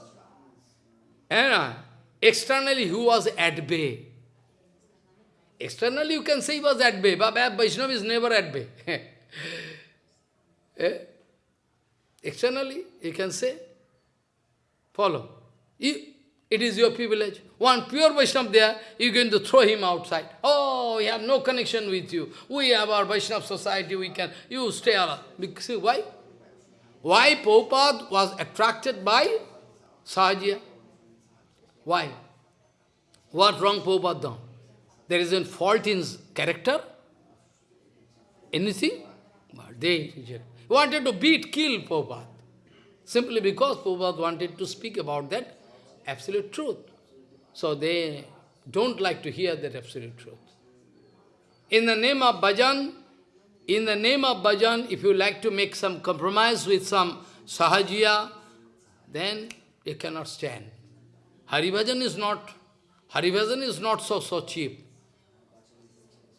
and uh, externally he was at bay. Externally you can say he was at bay, but Vaishnava is never at bay. eh? Externally you can say, follow. You, it is your privilege. One pure Vaishnava there, you're going to throw him outside. Oh, we have no connection with you. We have our Vaishnava society, we can, you stay alive. See, why? Why Prabhupada was attracted by Sahajiya? Why? What wrong Prabhupada done? There is a fault in character? Anything? But they wanted to beat, kill Prabhupada. Simply because Prabhupada wanted to speak about that absolute truth. So they don't like to hear that absolute truth. In the name of bhajan, in the name of bhajan, if you like to make some compromise with some sahajiya, then you cannot stand. Haribhajan is not, Haribhajan is not so, so cheap.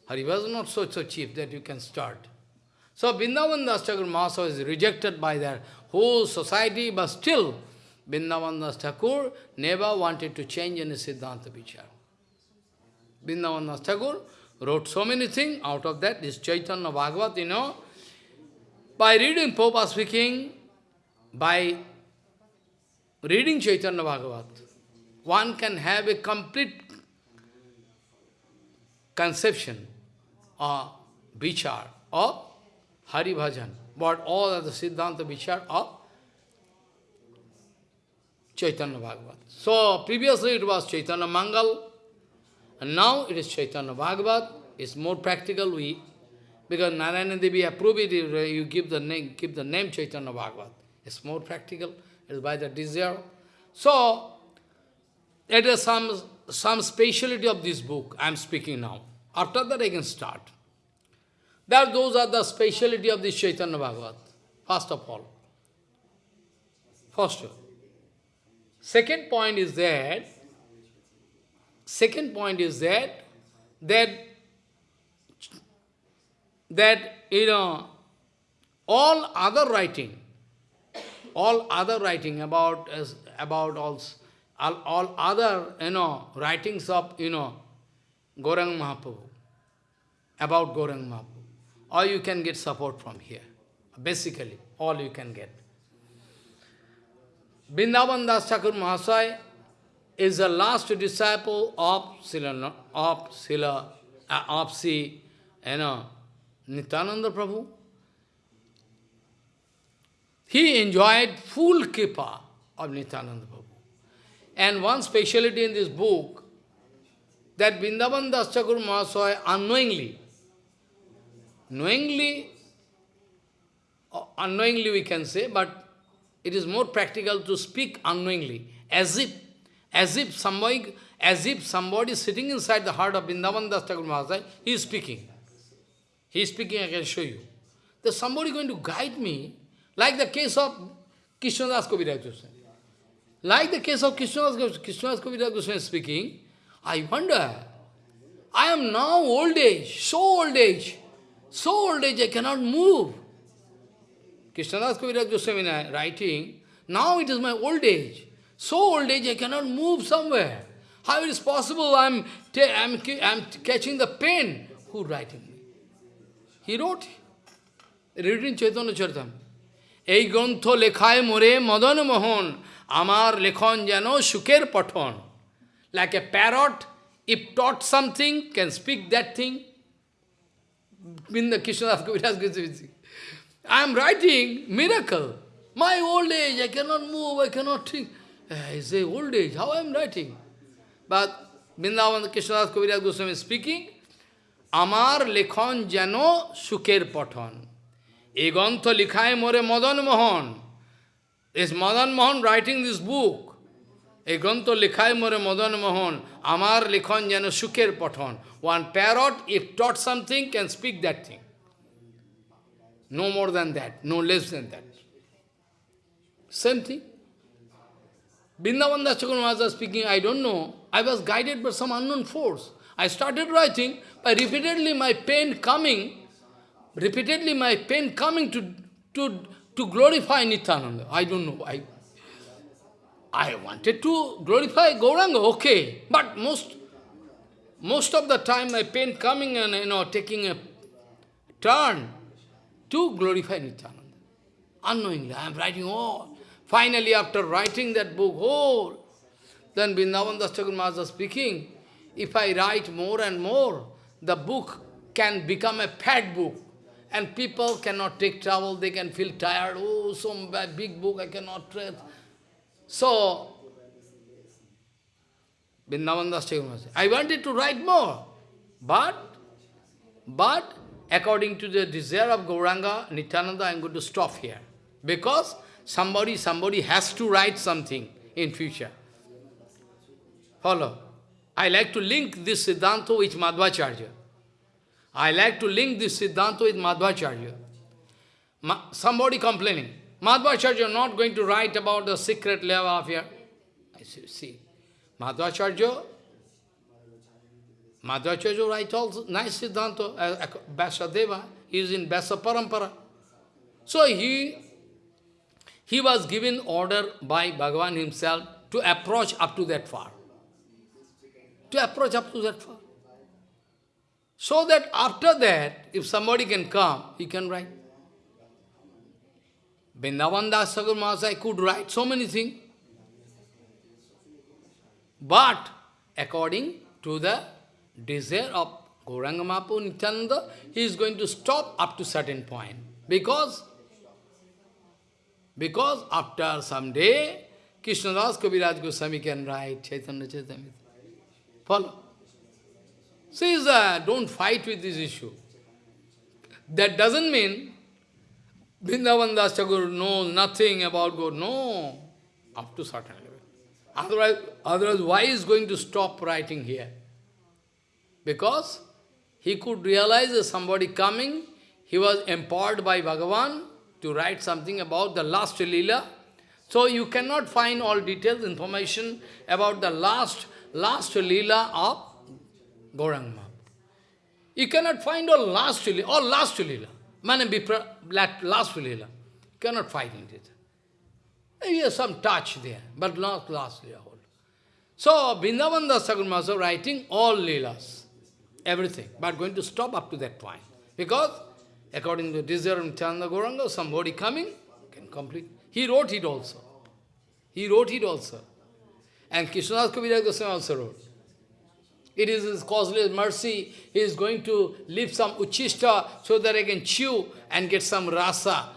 Haribhajan is not so, so cheap that you can start. So Vrindavan Das Thakur Mahasaya is rejected by their whole society, but still Vrindavan Das Thakur never wanted to change any Siddhanta Vichar. Vrindavan Das Thakur wrote so many things, out of that, this Chaitanya Bhagavat, you know, by reading Prabhupada speaking, by reading Chaitanya Bhagavat, one can have a complete conception or vichar of Hari Bhajan, but all of the Siddhanta vichar of Chaitanya Bhagavat. So, previously it was Chaitanya Mangal, and now it is Chaitanya Bhagavat. It's more practical, we, because Narayani Devi approved it, you give the name, keep the name Chaitanya Bhagavat. It's more practical, it's by the desire. So, it is some, some speciality of this book I am speaking now. After that I can start. That those are the speciality of this Chaitanya Bhagavat, first of all. First. Second point is that, second point is that, that, that, you know, all other writing, all other writing about, about all, all, other, you know, writings of, you know, Gauranga Mahaprabhu, about Gauranga Mahaprabhu, all you can get support from here. Basically, all you can get. Vrindavan Das Thakur Mahasaya is the last disciple of Sila, of Sila, uh, of Si, you know, Nityananda Prabhu. He enjoyed full kripa of Nityananda Prabhu. And one speciality in this book, that Vrindavan Das Thakur Mahasaya unknowingly, knowingly, uh, unknowingly we can say, but it is more practical to speak unknowingly, as if, as if somebody, as if somebody sitting inside the heart of Vrindavan Das Thakur Mahasaya, he is speaking. He is speaking, I can show you. There's somebody going to guide me, like the case of Krishnadas Kaviraj Goswami. Like the case of Krishnadas, Krishnadas Kaviraj Goswami speaking, I wonder, I am now old age, so old age, so old age I cannot move. Krishnadas Kaviraj Goswami writing, now it is my old age. So old age, I cannot move somewhere. How it is possible I am I'm, I'm catching the pain? Who writing me? He wrote, reading Chaitanya Charitam. এই গ্রন্থ লেখায় মোরে মদন মোহন আমার লেখন যেন সুখের পঠন like a parrot if taught something can speak that thing in the Krishnadas Kaviraj Goswami I am writing miracle. My old age, I cannot move, I cannot think. Eh, I say, old age, how I am writing? But Vrindavan Krishnadas Kaviraj Goswami is speaking, Amar lekhon jano suker pathon. Egantha likhaye more Madan Mohan. Is Madan Mohan writing this book? Egantha likhaye more Madan Mohan. Amar lekhon jano suker pathon. One parrot, if taught something, can speak that thing. No more than that, no less than that. Same thing. Vrindavan Das Thakur Maharaj speaking, I don't know. I was guided by some unknown force. I started writing, by repeatedly my pain coming, repeatedly my pain coming to, to, to glorify Nityananda. I don't know why. I wanted to glorify Gauranga, okay. But most, most of the time my pain coming and you know taking a turn to glorify Nityananda. Unknowingly, I am writing all. Finally, after writing that book whole, then Vrindavan Das Thakur speaking, if I write more and more, the book can become a fat book. And people cannot take trouble, they can feel tired. Oh, some big book I cannot read. So, Vrindavan Das I wanted to write more. But, but, according to the desire of Gauranga, Nityananda, I am going to stop here. Because somebody, somebody has to write something in future. Follow. I like to link this Siddhanta with Madhvacharya. I like to link this Siddhanta with Madhvacharya. Ma somebody complaining, Madhvacharya is not going to write about the secret level of here. I see, Madhvacharya, Madhvacharya write also nice Siddhanta, uh, Vyasadeva, he is in Vyasa Parampara. So he, he was given order by Bhagavan himself to approach up to that far to approach up to that far. So that after that, if somebody can come, he can write. Vrindavan Das Thakur Mahasaya could write so many things. But according to the desire of Gauranga Mahaprabhu Nityananda, he is going to stop up to certain point. Because, because after some day, Krishna Krishnadas Kaviraj Goswami can write Chaitanya Chaitanya. Follow. Says, uh, don't fight with this issue. That doesn't mean Vrindavan Das Thakur knows nothing about God. No, up to certain level. Otherwise, otherwise, why is going to stop writing here? Because he could realize that somebody coming, he was empowered by Bhagavan to write something about the last Leela. So you cannot find all details, information about the last last lila of Gauranga You cannot find all last lila, all last lila. Mane last lila. Cannot find it. Maybe has some touch there, but not last lila whole. So, Vrindavan Das writing all leelas, everything, but going to stop up to that point. Because, according to desire of somebody coming can complete. He wrote it also. He wrote it also. And Krishnadas Kaviraj Goswami also wrote. It is his causeless mercy. He is going to leave some uchishta so that I can chew and get some rasa.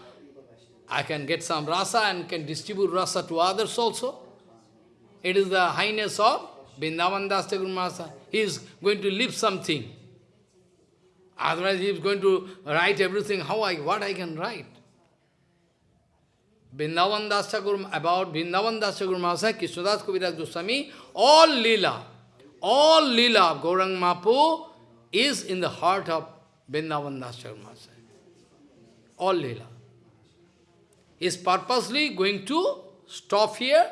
I can get some rasa and can distribute rasa to others also. It is the highness of Vrindavan Das Thakur He is going to leave something. Otherwise he is going to write everything. How I, what I can write? Vrindavan Das about Vrindavan Das Mahasaya, Krishnadas Kaviraj Goswami, all lila, all lila of Gaurang Mapu is in the heart of Vrindavan Das Thakur Mahasaya. All lila. Is purposely going to stop here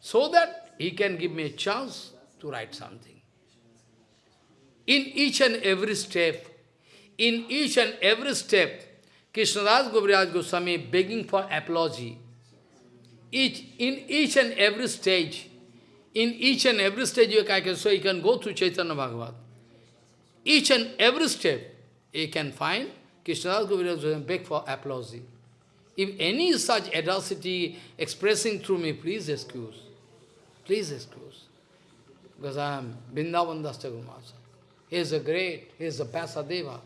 so that he can give me a chance to write something. In each and every step, in each and every step, Krishnadas Kaviraj Goswami begging for apology each, in each and every stage, in each and every stage you can, so you can go through Chaitanya Bhagavat. Each and every step you can find Krishnadas Govinda beg for applause. If any such adversity expressing through me, please excuse. Please excuse. Because I am Vrindavan Das He is a great, he is a Vyasadeva.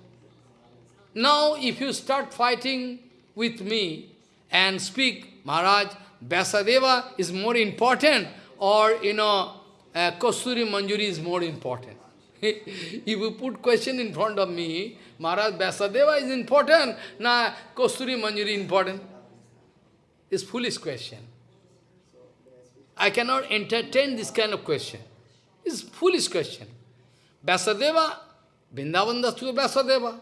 Now, if you start fighting with me and speak, Maharaj, Vyasadeva is more important or, you know, uh, Kasturi Manjari is more important. if you put question in front of me, Maharaj Vyasadeva is important, na Kasturi Manjari important. It's foolish question. I cannot entertain this kind of question. It's foolish question. Vyasadeva, Vrindavan Dastu Vyasadeva.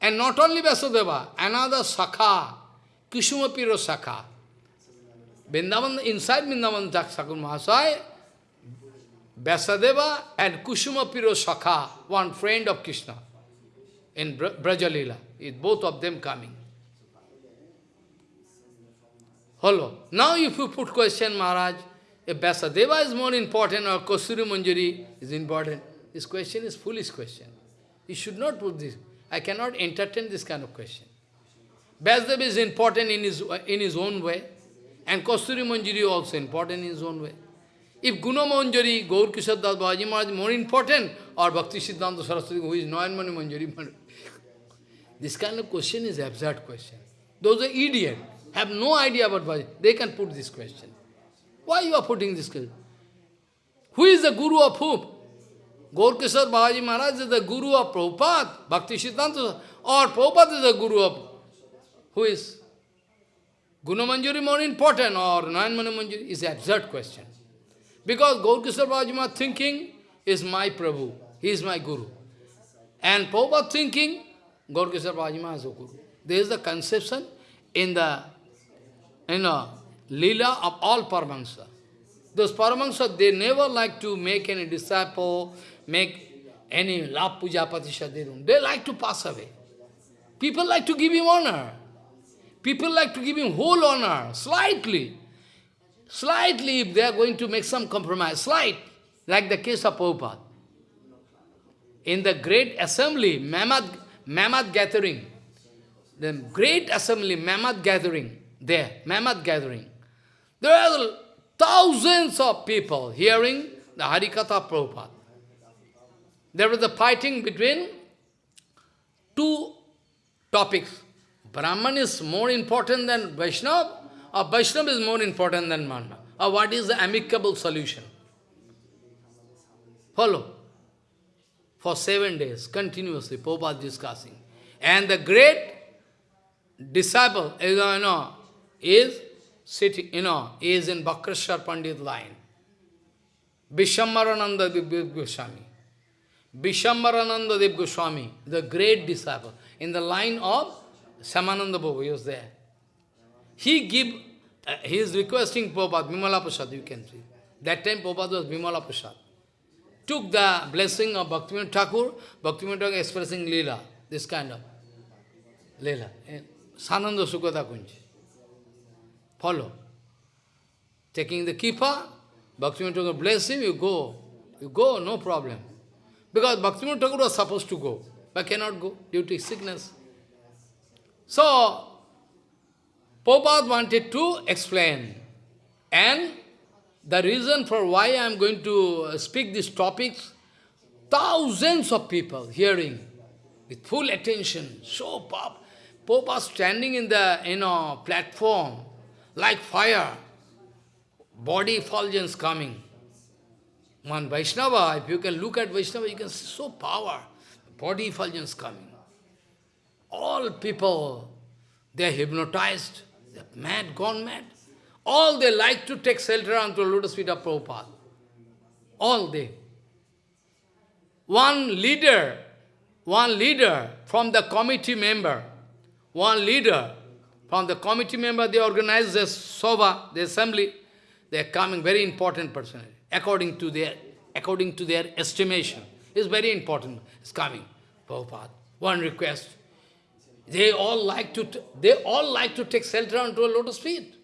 And not only Vyasadeva, another Sakha, Kushumapiro Sakha. Vrindavan, inside Vrindavan Thakur Mahasaya, Vyasadeva and Kusuma Piro Sakha, one friend of Krishna in Brajalila, is both of them coming. Hello. Now if you put question, Maharaj, if Vyasadeva is more important or Kasturi Manjari is important, this question is foolish question. You should not put this. I cannot entertain this kind of question. Vyasadeva is important in his, in his own way, and Kasturi Manjari also important in his own way. If Guna Manjari, Gaur Kishore Das Babaji Maharaj more important, or Bhakti Siddhanta Saraswati, who is Nayanmani Manjari, this kind of question is absurd question. Those are idiots, have no idea about Bhajan. They can put this question. Why you are putting this question? Who is the Guru of whom? Gaur Kishore Babaji Maharaj is the Guru of Prabhupada, Bhakti Siddhanta, or Prabhupada is the Guru of who is? Gunamanjari more important or Nayanmani Manjari is an absurd question. Because Gaur Kishore Bhajima thinking is my Prabhu, he is my Guru. And Prabhupada thinking, Gaur Kishore Bhajima is a Guru. There is the conception in the, you know, lila of all Paramahansa. Those Paramahansa, they never like to make any disciple, make any labh puja pratishtha. They like to pass away. People like to give him honor. People like to give him whole honor, slightly. Slightly, if they are going to make some compromise, slight, like the case of Prabhupada. In the great assembly, Mammoth, Mammoth gathering, the great assembly, Mammoth gathering, there, Mammoth gathering, there are thousands of people hearing the Harikatha Prabhupada. There was a fighting between two topics. Brahman is more important than Vaishnava, or Vaishnava is more important than Brahman? Or what is the amicable solution? Follow. For seven days, continuously, Prabhupada discussing. And the great disciple, you know, is sitting, you know, is in Bhakrashar Pandit line. Vishwambarananda Dev Goswami. Vishwambarananda Dev Goswami, the great disciple, in the line of Shyamananda Babu, he was there. He give, uh, he is requesting Prabhupada, Bimala Prasad, you can see. That time Prabhupada was Bimala Prasad. Took the blessing of Bhaktivinoda Thakur, Bhaktivinoda Thakur expressing Leela, this kind of Leela. Swananda Sukhada Kunja. Follow. Taking the kripa, Bhaktivinoda Thakur bless him, you go. You go, no problem. Because Bhaktivinoda Thakur was supposed to go, but cannot go due to sickness. So, Prabhupada wanted to explain. And the reason for why I am going to speak these topics, thousands of people hearing with full attention, so pop. Prabhupada standing in the you know, platform like fire, body effulgence coming. One Vaishnava, if you can look at Vaishnava, you can see so power, body effulgence coming. All people, they are hypnotized, they are mad, gone mad. All they like to take shelter onto the lotus feet of Prabhupada. All they. One leader, one leader from the committee member, one leader from the committee member, they organize the Soba, the assembly. They are coming, very important personality, according to their, according to their estimation. It's very important, it's coming, Prabhupada. One request, they all like to, they all like to take shelter onto a lotus feet.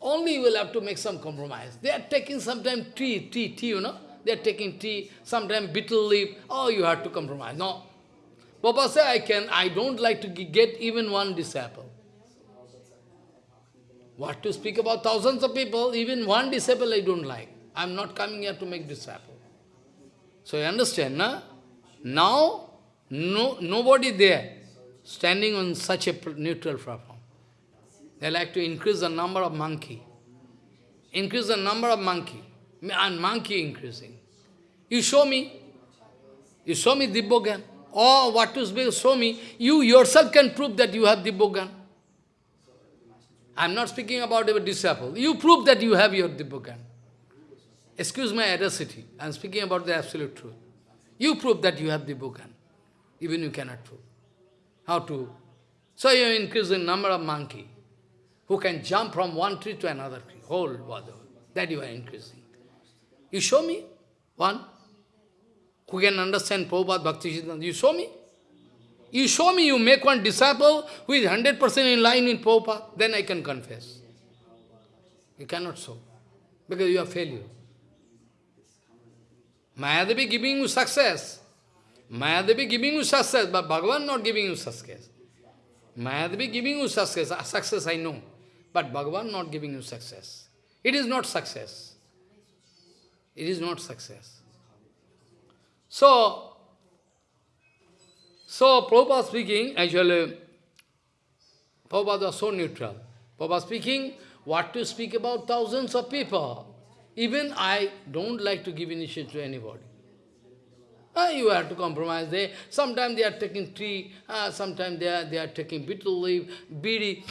Only you will have to make some compromise. They are taking sometimes tea, tea, tea, you know. They are taking tea, sometimes betel leaf. Oh, you have to compromise. No. Papa said, I can, I don't like to get even one disciple. What to speak about thousands of people, even one disciple I don't like. I am not coming here to make disciple. So you understand, na? Now, no, nobody there standing on such a neutral platform. They like to increase the number of monkey. Increase the number of monkey. And monkey increasing. You show me. You show me Dibbogan. Or oh, what to show me. You yourself can prove that you have Dibbogan. I am not speaking about a disciple. You prove that you have your Dibbogan. Excuse my audacity. I am speaking about the absolute truth. You prove that you have Dibbogan. Even you cannot prove. How to? So you increase the number of monkey. who can jump from one tree to another tree, whole world. That you are increasing. You show me one who can understand Prabhupada Bhakti Siddhanta. You show me. You show me, you make one disciple who is 100% in line with Prabhupada, then I can confess. You cannot show, because you are failure. Mayadevi giving you success. Mayadevi giving you success, but Bhagavan not giving you success. Mayadevi giving you success, success I know, but Bhagavan not giving you success. It is not success. It is not success. So, so Prabhupada speaking, actually, Prabhupada was so neutral. Prabhupada speaking, what to speak about thousands of people. Even I don't like to give initiation to anybody. Uh, you have to compromise. They sometimes they are taking tea, uh, sometimes they are they are taking betel leaf, bidi,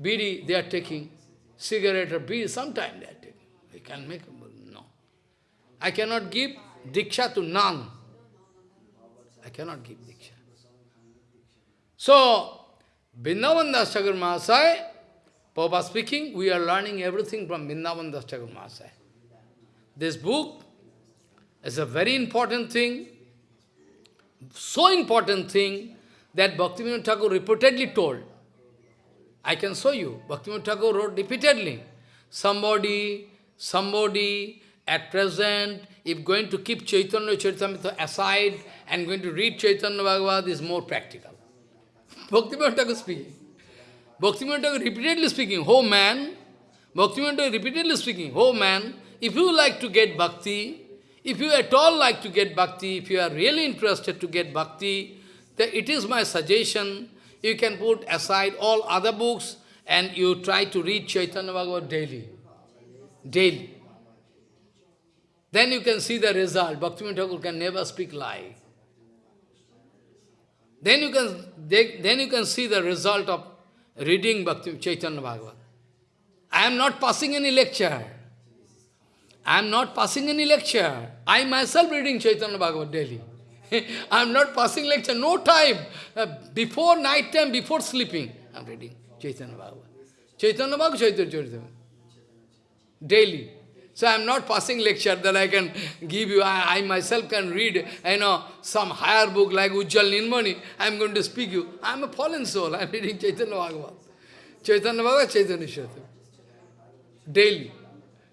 bidi, they are taking cigarette or bidi, sometimes they are taking. They can make no. I cannot give diksha to none. I cannot give diksha. So, Vrindavan Das Mahasaya, Papa speaking, we are learning everything from Vrindavan Das Mahasaya. This book is a very important thing, so important thing that Bhaktivinoda Thakur repeatedly told. I can show you. Bhaktivinoda Thakur wrote repeatedly. Somebody, somebody at present, if going to keep Chaitanya Charitamrita aside and going to read Chaitanya Bhagavad is more practical. Bhaktivinoda Thakur speaking. Bhaktivinoda Thakur repeatedly speaking, oh man, Bhaktivinoda repeatedly speaking, oh man, if you like to get bhakti, if you at all like to get bhakti, if you are really interested to get bhakti, then it is my suggestion, you can put aside all other books and you try to read Chaitanya Bhagavad daily. Daily. Then you can see the result. Bhaktivinoda Thakur can never speak lie. Then you can then you can see the result of reading Bhakti Chaitanya Bhagavad. I am not passing any lecture. I am not passing any lecture. I myself reading Chaitanya Bhagavad daily. I am not passing lecture, no time. Uh, before night time, before sleeping, I am reading Chaitanya Bhagavad. Chaitanya Bhagavad, Chaitanya Chaitanya. Daily. So I am not passing lecture that I can give you. I, I, myself can read, you know, some higher book like Ujjvala Nilamani. I am going to speak you. I am a fallen soul. I am reading Chaitanya Bhagavad. Chaitanya Bhagavad, Chaitanya Chaitanya. Daily.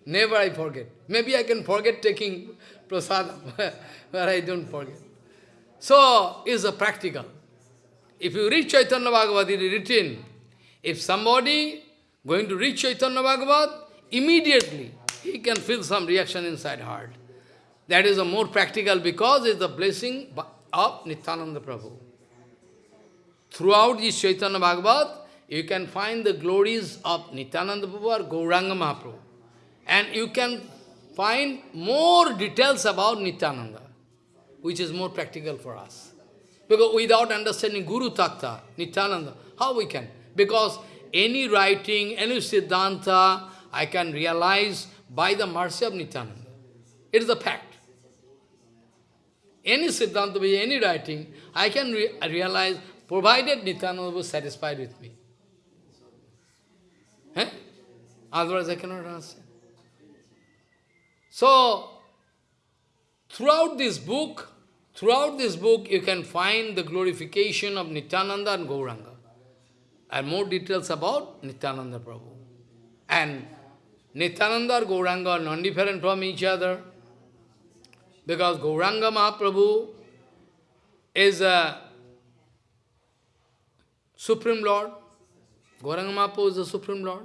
Never I forget. Maybe I can forget taking prasadam, but I don't forget. So, it's a practical. If you read Chaitanya Bhagavad, it is written, if somebody going to read Chaitanya Bhagavad, immediately he can feel some reaction inside heart. That is a more practical because it's the blessing of Nityananda Prabhu. Throughout this Chaitanya Bhagavad, you can find the glories of Nityananda Prabhu or Gauranga Mahaprabhu. And you can find more details about Nityananda, which is more practical for us. Because without understanding Guru Tattva, Nityananda, how we can? Because any writing, any Siddhanta, I can realize by the mercy of Nityananda. It is a fact. Any Siddhanta, any writing, I can re realize, provided Nityananda was satisfied with me. Eh? Otherwise I cannot understand. So, throughout this book, throughout this book, you can find the glorification of Nityananda and Gauranga. And more details about Nityananda Prabhu. And Nityananda and Gauranga are non-different from each other. Because Gauranga Mahaprabhu is a Supreme Lord. Gauranga Mahaprabhu is the Supreme Lord.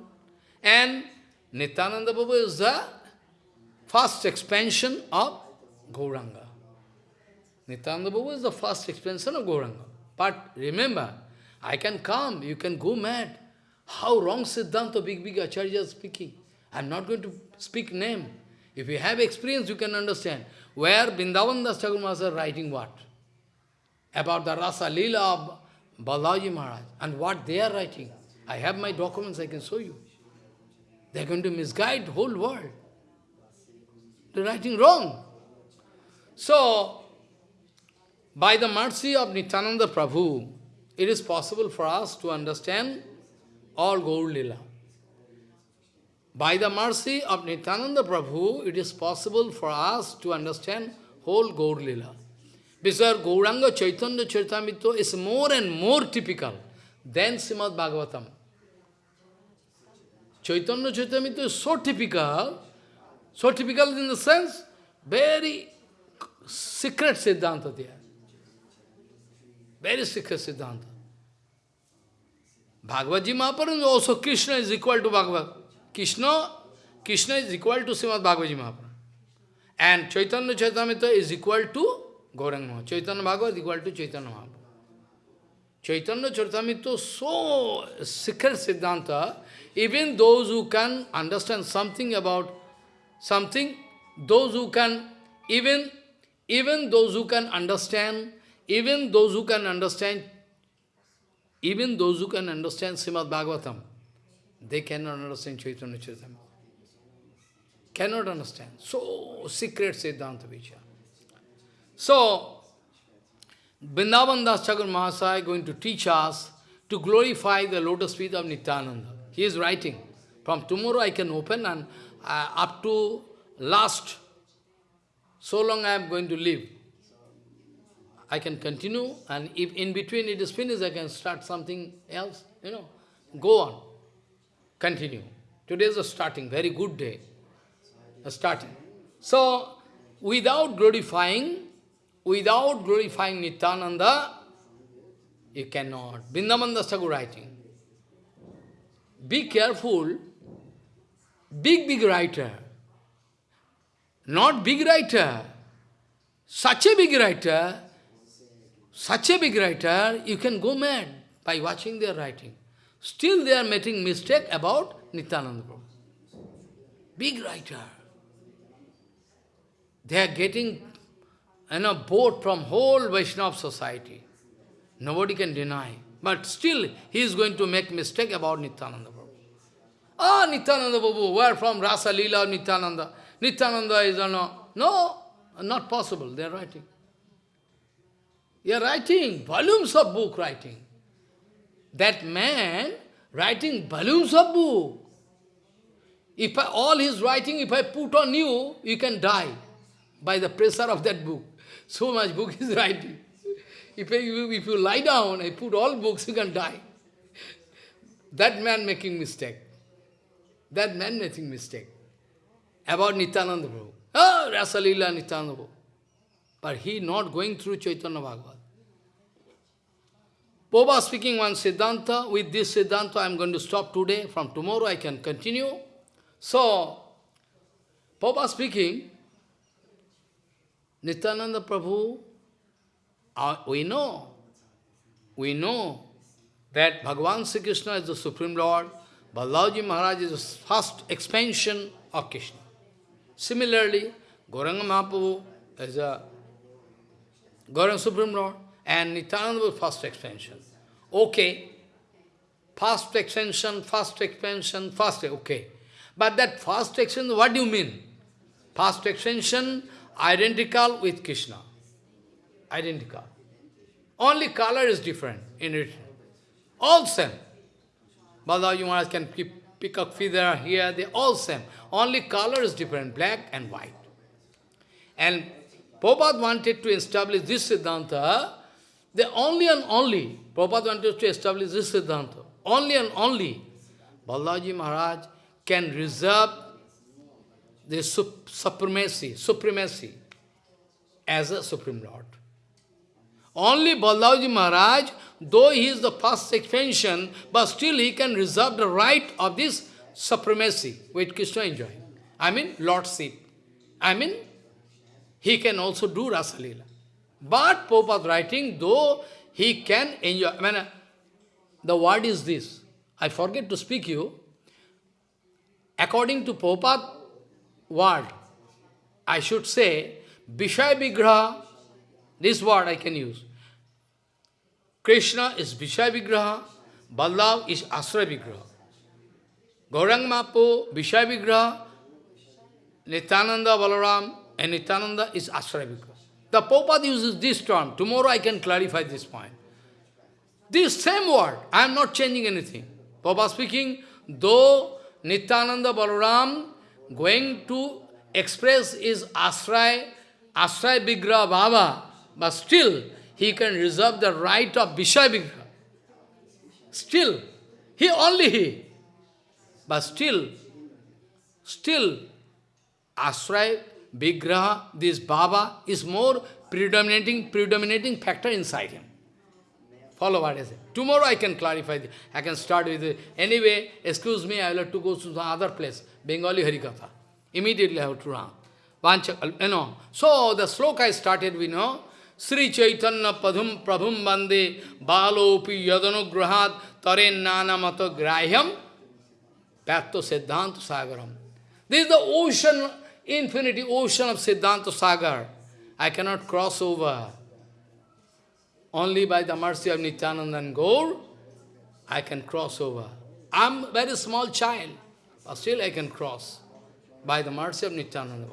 And Nityananda Prabhu is the first expansion of Gauranga. Nityananda Prabhu is the first expansion of Gauranga. But remember, I can come, you can go mad. How wrong Siddhanta, big, big Acharya is speaking. I am not going to speak name. If you have experience, you can understand. Where Vrindavan Das Thakur writing what? About the Rasa Leela of Balaji Maharaj. And what they are writing. I have my documents, I can show you. They are going to misguide whole world. Are writing wrong. So, by the mercy of Nityananda Prabhu, it is possible for us to understand all Gaur Lila. By the mercy of Nityananda Prabhu, it is possible for us to understand whole Gaur Lila. Because Gauranga Chaitanya Charitamrita is more and more typical than Srimad Bhagavatam. Chaitanya Charitamrita is so typical, so typical in the sense, very secret Siddhanta there. Very secret Siddhanta. Bhagavad Ji Mahaprabhu also Krishna is equal to Bhagavad. Krishna, Krishna is equal to Srimad Bhagavad Ji Mahaprabhu. And Chaitanya Charitamrita is equal to Gauranga Chaitanya Bhagavad is equal to Chaitanya Mahaprabhu. Chaitanya Charitamrita so secret Siddhanta, even those who can understand something about something, those who can, even, even those who can understand, even those who can understand, even those who can understand Srimad Bhagavatam, they cannot understand Chaitanya Charitamrita. Cannot understand. So secret Siddhanta Vichara. So, Vrindavan Das Mahasaya going to teach us to glorify the lotus feet of Nityananda. He is writing. From tomorrow I can open and uh, up to last, so long I am going to live. I can continue and if in between it is finished, I can start something else, you know. Go on. Continue. Today is a starting, very good day. A starting. So, without glorifying, without glorifying Nityananda, you cannot. Vrindavan Thakur writing. Be careful, big, big writer, not big writer, such a big writer, such a big writer, you can go mad by watching their writing. Still they are making mistake about Nityananda Prabhu. Big writer. They are getting you know, bored from whole Vaishnava society. Nobody can deny. But still, he is going to make mistake about Nityananda Ah, Nityananda Prabhu, where from Rasa Leela Nityananda? Nityananda is a no. No, not possible, they are writing. They are writing, volumes of book writing. That man writing volumes of book. If I, all his writing, if I put on you, you can die by the pressure of that book. So much book is writing. If you, if you lie down and put all books, you can die. That man making mistake. That man making mistake. About Nityananda Prabhu. Oh, Rasalila Nityananda Prabhu. But he not going through Chaitanya Bhagavad. Popa speaking one Siddhanta. With this Siddhanta, I am going to stop today. From tomorrow, I can continue. So, Popa speaking, Nityananda Prabhu, uh, we know, we know that Bhagavan Sri Krishna is the Supreme Lord, Balaji Maharaj is the first expansion of Krishna. Similarly, Gauranga Mahaprabhu is a Gauranga Supreme Lord, and Nityananda was first expansion. Okay, first expansion, first expansion, first, okay. But that first expansion, what do you mean? First expansion identical with Krishna. Identical. Only color is different in it. All same. Balaji Maharaj can keep, pick up feather here, they all same. Only color is different, black and white. And Prabhupada wanted to establish this Siddhanta, the only and only, Prabhupada wanted to establish this Siddhanta, only and only, Balaji Maharaj can reserve the supremacy, supremacy as a Supreme Lord. Only Balaji Maharaj, though he is the first expansion, but still he can reserve the right of this supremacy which Krishna enjoying. I mean, lordship. I mean, he can also do Rasalila. But Prabhupada writing, though he can enjoy, I mean, uh, the word is this. I forget to speak you. According to Prabhupada word, I should say, Vishaya Vigraha, this word I can use. Krishna is Vishaya Vigraha, Balav is Asra Vigraha. Gaurang Vishaya Vigraha, Nityananda Balaram, and Nityananda is Asra Vigraha. The Prabhupada uses this term. Tomorrow I can clarify this point. This same word, I am not changing anything. Prabhupada speaking, though Nityananda Balaram going to express his Asray, Asray Vigraha Baba, but still he can reserve the right of Vishayavigraha. Still, he only he. But still, still, Asray Vigraha, this Baba, is more predominating, predominating factor inside him. Follow what I say. Tomorrow I can clarify this. I can start with it. Anyway, excuse me, I will have to go to some other place. Bengali Harikatha. Immediately I have to run. Vancha, uh, you know. So the sloka I started, we know. Sri Chaitanya Padhum Prabhum Bande Balopi Yadanugrahat Taren Nana Mata Grahyam Patto Siddhanta Sagaram. This is the ocean, infinity ocean of Siddhanta Sagar. I cannot cross over. Only by the mercy of Nityananda and Gaur, I can cross over. I'm very small child, but still I can cross by the mercy of Nityananda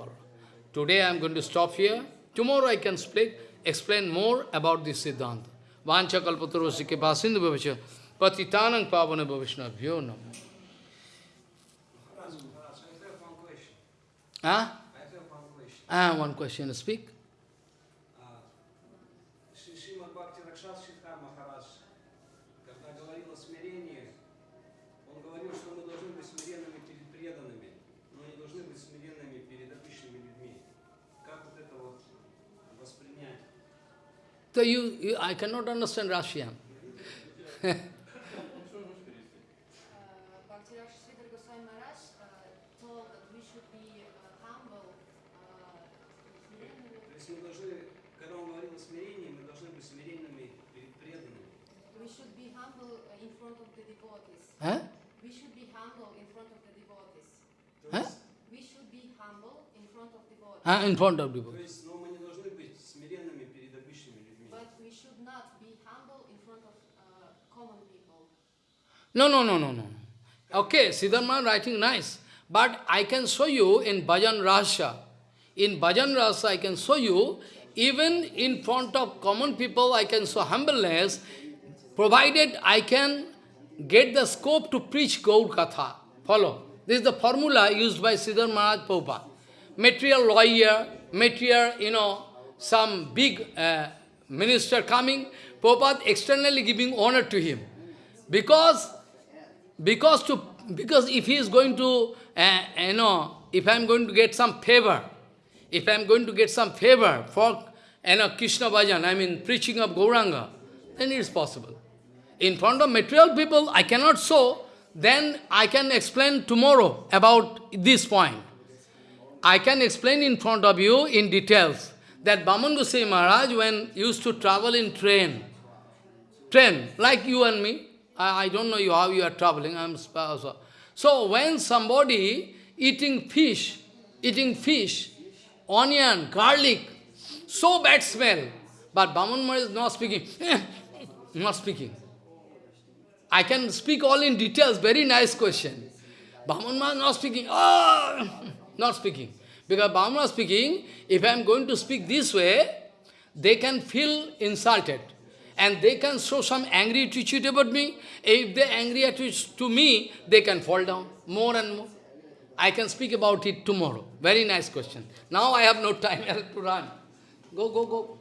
Today I am going to stop here. Tomorrow I can speak, explain more about this Siddhanta. Vancha kalpatarosike pasindu bhavasya patitanang pavana bhavishna bhyo namo. Huh? Ah, one question. Speak. So you, you I cannot understand Russian. Huh? We should be humble in front of the devotees. Huh? We should be humble in front of the devotees. Ah, in front of devotees. No, no, no, no, no. Okay, Siddharma writing nice. But I can show you in Bhajan Rasa. In Bhajan Rasa, I can show you, even in front of common people, I can show humbleness, provided I can get the scope to preach Gaur Katha. Follow. This is the formula used by Siddhar Maharaj. Material lawyer, material, you know, some big uh, minister coming, Prabhupada externally giving honor to him. Because, because, to, because if he is going to, uh, you know, if I am going to get some favor, if I am going to get some favor for, you know, Krishna Bhajan, I mean preaching of Gauranga, then it is possible. In front of material people, I cannot show, then I can explain tomorrow about this point. I can explain in front of you in details that Baman Goswami Maharaj, when used to travel in train, train, like you and me, I, I don't know you how you are traveling, I'm also. So when somebody eating fish, eating fish, onion, garlic, so bad smell, but Baman Maharaj is not speaking, not speaking. I can speak all in details, very nice question. Baman Maharaj not speaking, oh, not speaking. Because Baman Maharaj speaking, if I am going to speak this way, they can feel insulted. And they can show some angry attitude about me. If they angry attitude to me, they can fall down more and more. I can speak about it tomorrow. Very nice question. Now I have no time to run. Go, go, go.